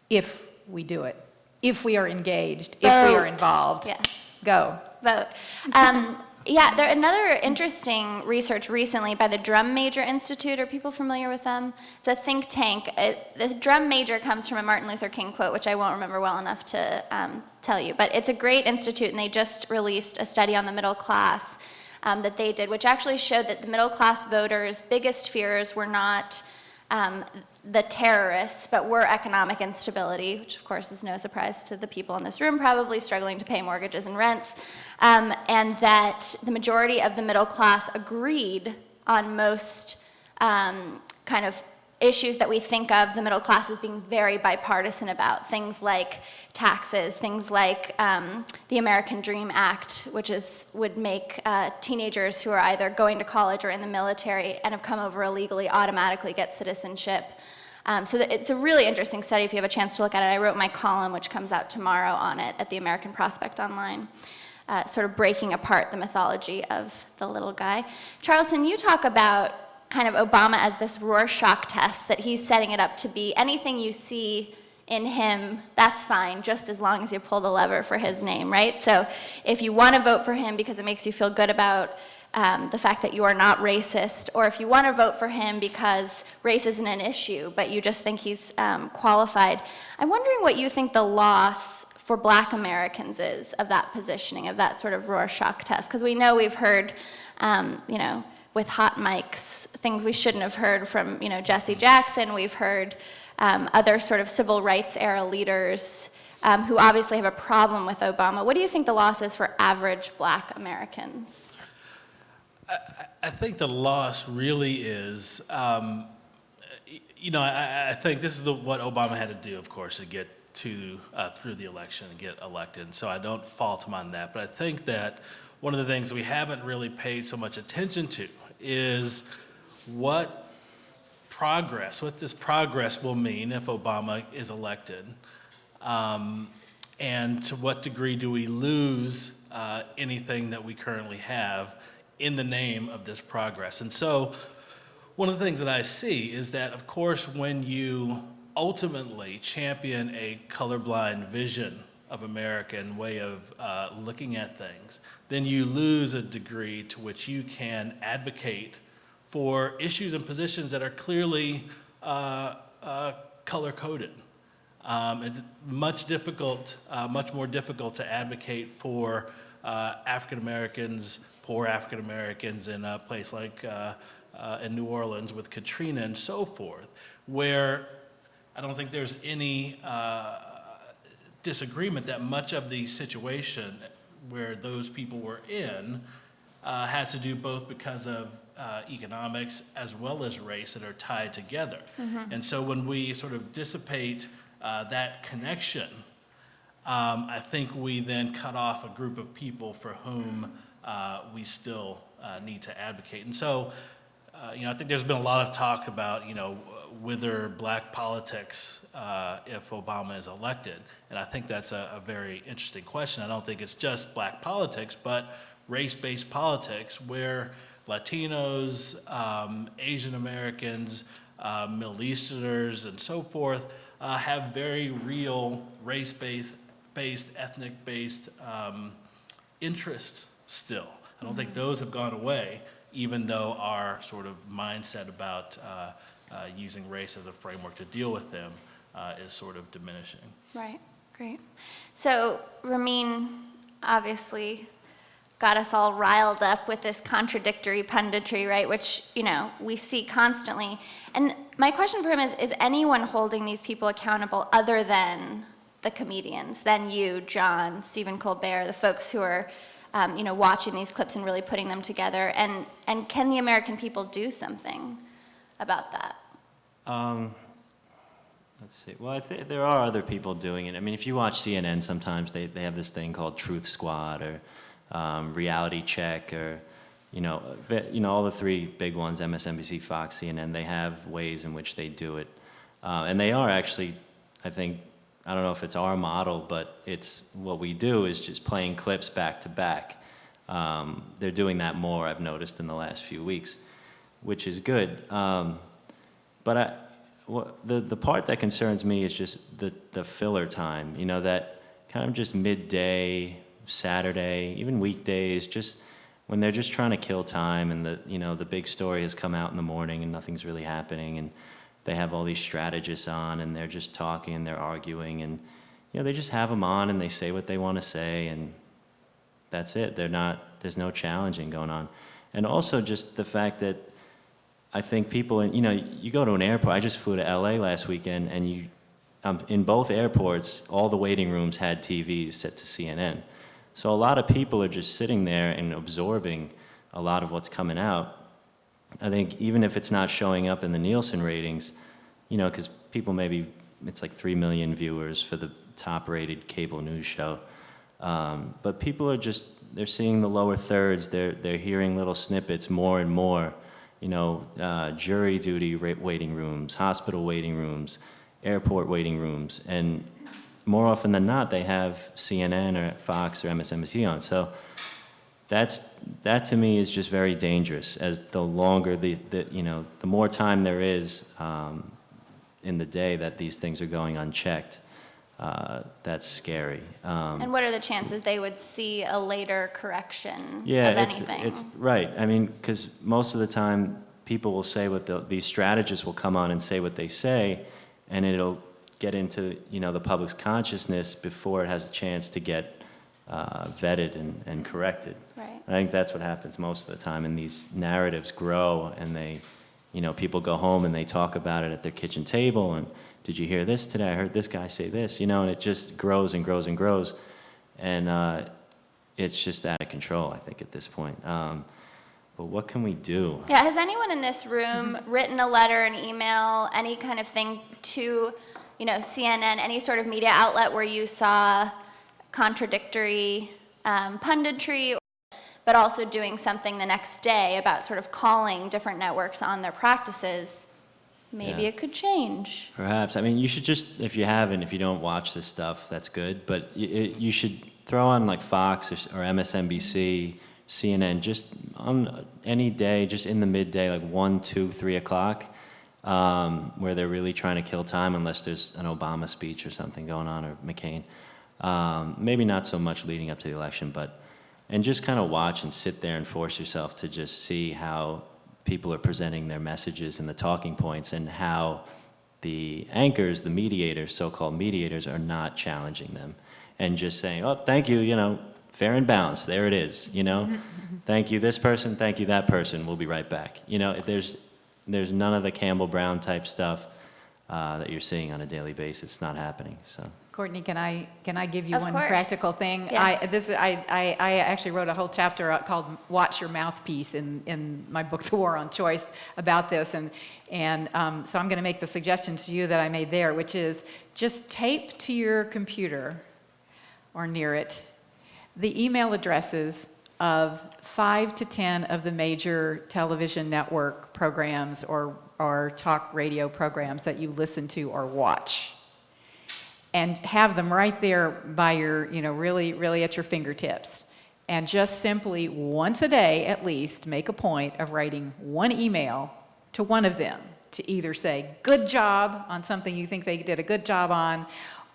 If we do it. If we are engaged, if we are involved. Yes. Go vote. Um, yeah, there another interesting research recently by the Drum Major Institute. Are people familiar with them? It's a think tank. It, the Drum Major comes from a Martin Luther King quote, which I won't remember well enough to um, tell you. But it's a great institute, and they just released a study on the middle class um, that they did, which actually showed that the middle class voters' biggest fears were not um, the terrorists, but were economic instability, which of course is no surprise to the people in this room, probably struggling to pay mortgages and rents, um, and that the majority of the middle class agreed on most um, kind of issues that we think of the middle class as being very bipartisan about, things like taxes, things like um, the American Dream Act, which is, would make uh, teenagers who are either going to college or in the military and have come over illegally automatically get citizenship. Um, so it's a really interesting study if you have a chance to look at it. I wrote my column, which comes out tomorrow on it at the American Prospect Online. Uh, sort of breaking apart the mythology of the little guy. Charlton, you talk about kind of Obama as this Rorschach test, that he's setting it up to be anything you see in him, that's fine, just as long as you pull the lever for his name, right? So if you want to vote for him because it makes you feel good about um, the fact that you are not racist, or if you want to vote for him because race isn't an issue, but you just think he's um, qualified, I'm wondering what you think the loss for black Americans is of that positioning, of that sort of Rorschach test, because we know we've heard, um, you know, with hot mics, things we shouldn't have heard from, you know, Jesse Jackson, we've heard um, other sort of civil rights era leaders um, who obviously have a problem with Obama. What do you think the loss is for average black Americans? I think the loss really is, um, you know, I, I, think this is the, what Obama had to do, of course, to get to uh, through the election and get elected. So I don't fault him on that. But I think that one of the things we haven't really paid so much attention to is what progress, what this progress will mean if Obama is elected. Um, and to what degree do we lose uh, anything that we currently have in the name of this progress. And so one of the things that I see is that, of course, when you ultimately champion a colorblind vision of America and way of uh, looking at things, then you lose a degree to which you can advocate for issues and positions that are clearly uh, uh, color-coded. Um, it's much difficult, uh, much more difficult to advocate for uh, African Americans poor African Americans in a place like uh, uh, in New Orleans with Katrina and so forth, where I don't think there's any uh, disagreement that much of the situation where those people were in uh, has to do both because of uh, economics as well as race that are tied together. Mm -hmm. And so when we sort of dissipate uh, that connection, um, I think we then cut off a group of people for whom uh, we still uh, need to advocate. And so, uh, you know, I think there's been a lot of talk about, you know, whether black politics uh, if Obama is elected. And I think that's a, a, very interesting question. I don't think it's just black politics, but race-based politics where Latinos, um, Asian Americans, uh, Middle Easterners, and so forth uh, have very real race-based, based, ethnic-based um, interests still. I don't think those have gone away, even though our sort of mindset about uh, uh, using race as a framework to deal with them uh, is sort of diminishing. Right, great. So Ramin obviously got us all riled up with this contradictory punditry, right, which, you know, we see constantly. And my question for him is, is anyone holding these people accountable other than the comedians, than you, John, Stephen Colbert, the folks who are um, you know, watching these clips and really putting them together? And, and can the American people do something about that? Um, let's see. Well, I think there are other people doing it. I mean, if you watch CNN, sometimes they, they have this thing called Truth Squad or um, Reality Check or, you know, you know, all the three big ones, MSNBC, Fox, CNN, they have ways in which they do it. Uh, and they are actually, I think, I don't know if it's our model, but it's what we do is just playing clips back to back. Um, they're doing that more, I've noticed, in the last few weeks, which is good. Um, but I, what, the, the part that concerns me is just the, the filler time, you know, that kind of just midday, Saturday, even weekdays, just when they're just trying to kill time and the, you know, the big story has come out in the morning and nothing's really happening. and they have all these strategists on and they're just talking and they're arguing and you know they just have them on and they say what they want to say and that's it. They're not there's no challenging going on. And also just the fact that I think people and you know you go to an airport I just flew to LA last weekend and you um, in both airports all the waiting rooms had TVs set to CNN so a lot of people are just sitting there and absorbing a lot of what's coming out I think even if it's not showing up in the Nielsen ratings, you know, because people maybe, it's like 3 million viewers for the top rated cable news show. Um, but people are just, they're seeing the lower thirds, they're, they're hearing little snippets more and more. You know, uh, jury duty waiting rooms, hospital waiting rooms, airport waiting rooms, and more often than not, they have CNN or Fox or MSNBC on. So that's, that to me is just very dangerous, as the longer the, the you know, the more time there is um, in the day that these things are going unchecked, uh, that's scary. Um, And what are the chances they would see a later correction yeah, of it's, anything? it's right. I mean, because most of the time, people will say what the, these strategists will come on and say what they say, and it'll get into you know the public's consciousness before it has a chance to get uh, vetted and, and corrected. Right. I think that's what happens most of the time, and these narratives grow, and they, you know, people go home and they talk about it at their kitchen table, and did you hear this today? I heard this guy say this, you know, and it just grows and grows and grows, and uh, it's just out of control, I think, at this point. Um, but what can we do? Yeah, has anyone in this room written a letter, an email, any kind of thing to, you know, CNN, any sort of media outlet where you saw contradictory um, punditry, but also doing something the next day about sort of calling different networks on their practices? Maybe Yeah. it could change. Perhaps. I mean, you should just, if you haven't, if you don't watch this stuff, that's good. But you, you should throw on like Fox or, or MSNBC, CNN, just on any day, just in the midday, like 1, 2, 3 o'clock, um, where they're really trying to kill time unless there's an Obama speech or something going on, or McCain. Um, maybe not so much leading up to the election, but, and just kind of watch and sit there and force yourself to just see how people are presenting their messages and the talking points and how the anchors, the mediators, so-called mediators, are not challenging them and just saying, oh, thank you, you know, fair and balanced, there it is, you know? thank you this person, thank you that person, we'll be right back. You know, there's, there's none of the Campbell Brown type stuff uh, that you're seeing on a daily basis, it's not happening, so. Courtney, can I, can I give you Of one course. practical thing? Yes. I, this, I, I, I actually wrote a whole chapter called Watch Your Mouthpiece in, in my book, The War on Choice, about this. And, and um, so I'm going to make the suggestion to you that I made there, which is just tape to your computer or near it the email addresses of five to 10 of the major television network programs or, or talk radio programs that you listen to or watch and have them right there by your, you know, really, really at your fingertips. And just simply once a day at least make a point of writing one email to one of them to either say, good job on something you think they did a good job on,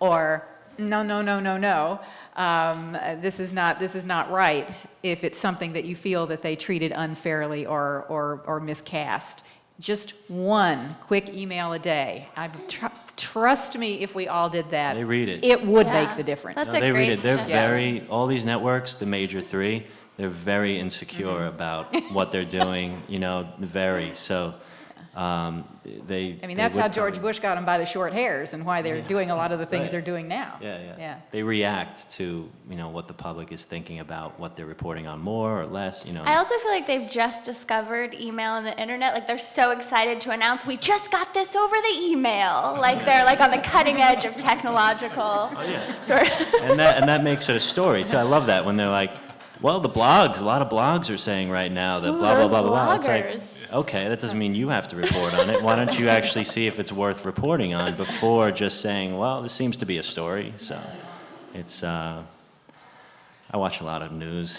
or no, no, no, no, no, um, this, is not, this is not right if it's something that you feel that they treated unfairly or, or, or miscast. Just one quick email a day. I, tr trust me, if we all did that, They read it. it would Yeah. make the difference. That's No, a they read great it. They're suggestion. very, all these networks, the major three, they're very insecure Mm-hmm. about what they're doing, you know, very. So um, they. I mean, that's how George probably- Bush got them by the short hairs and why they're Yeah. doing a lot of the things Right. they're doing now. Yeah, yeah. Yeah. They react to, you know, what the public is thinking about, what they're reporting on more or less, you know. I also feel like they've just discovered email and the internet. Like they're so excited to announce, we just got this over the email. Like they're like on the cutting edge of technological Oh, yeah. sort of. and that and that makes it a story too. I love that when they're like, well, the blogs, a lot of blogs are saying right now that Ooh, blah blah those blah blah. blah. It's like, bloggers. Okay, that doesn't mean you have to report on it. Why don't you actually see if it's worth reporting on before just saying, well, this seems to be a story. So, it's. Uh, I watch a lot of news.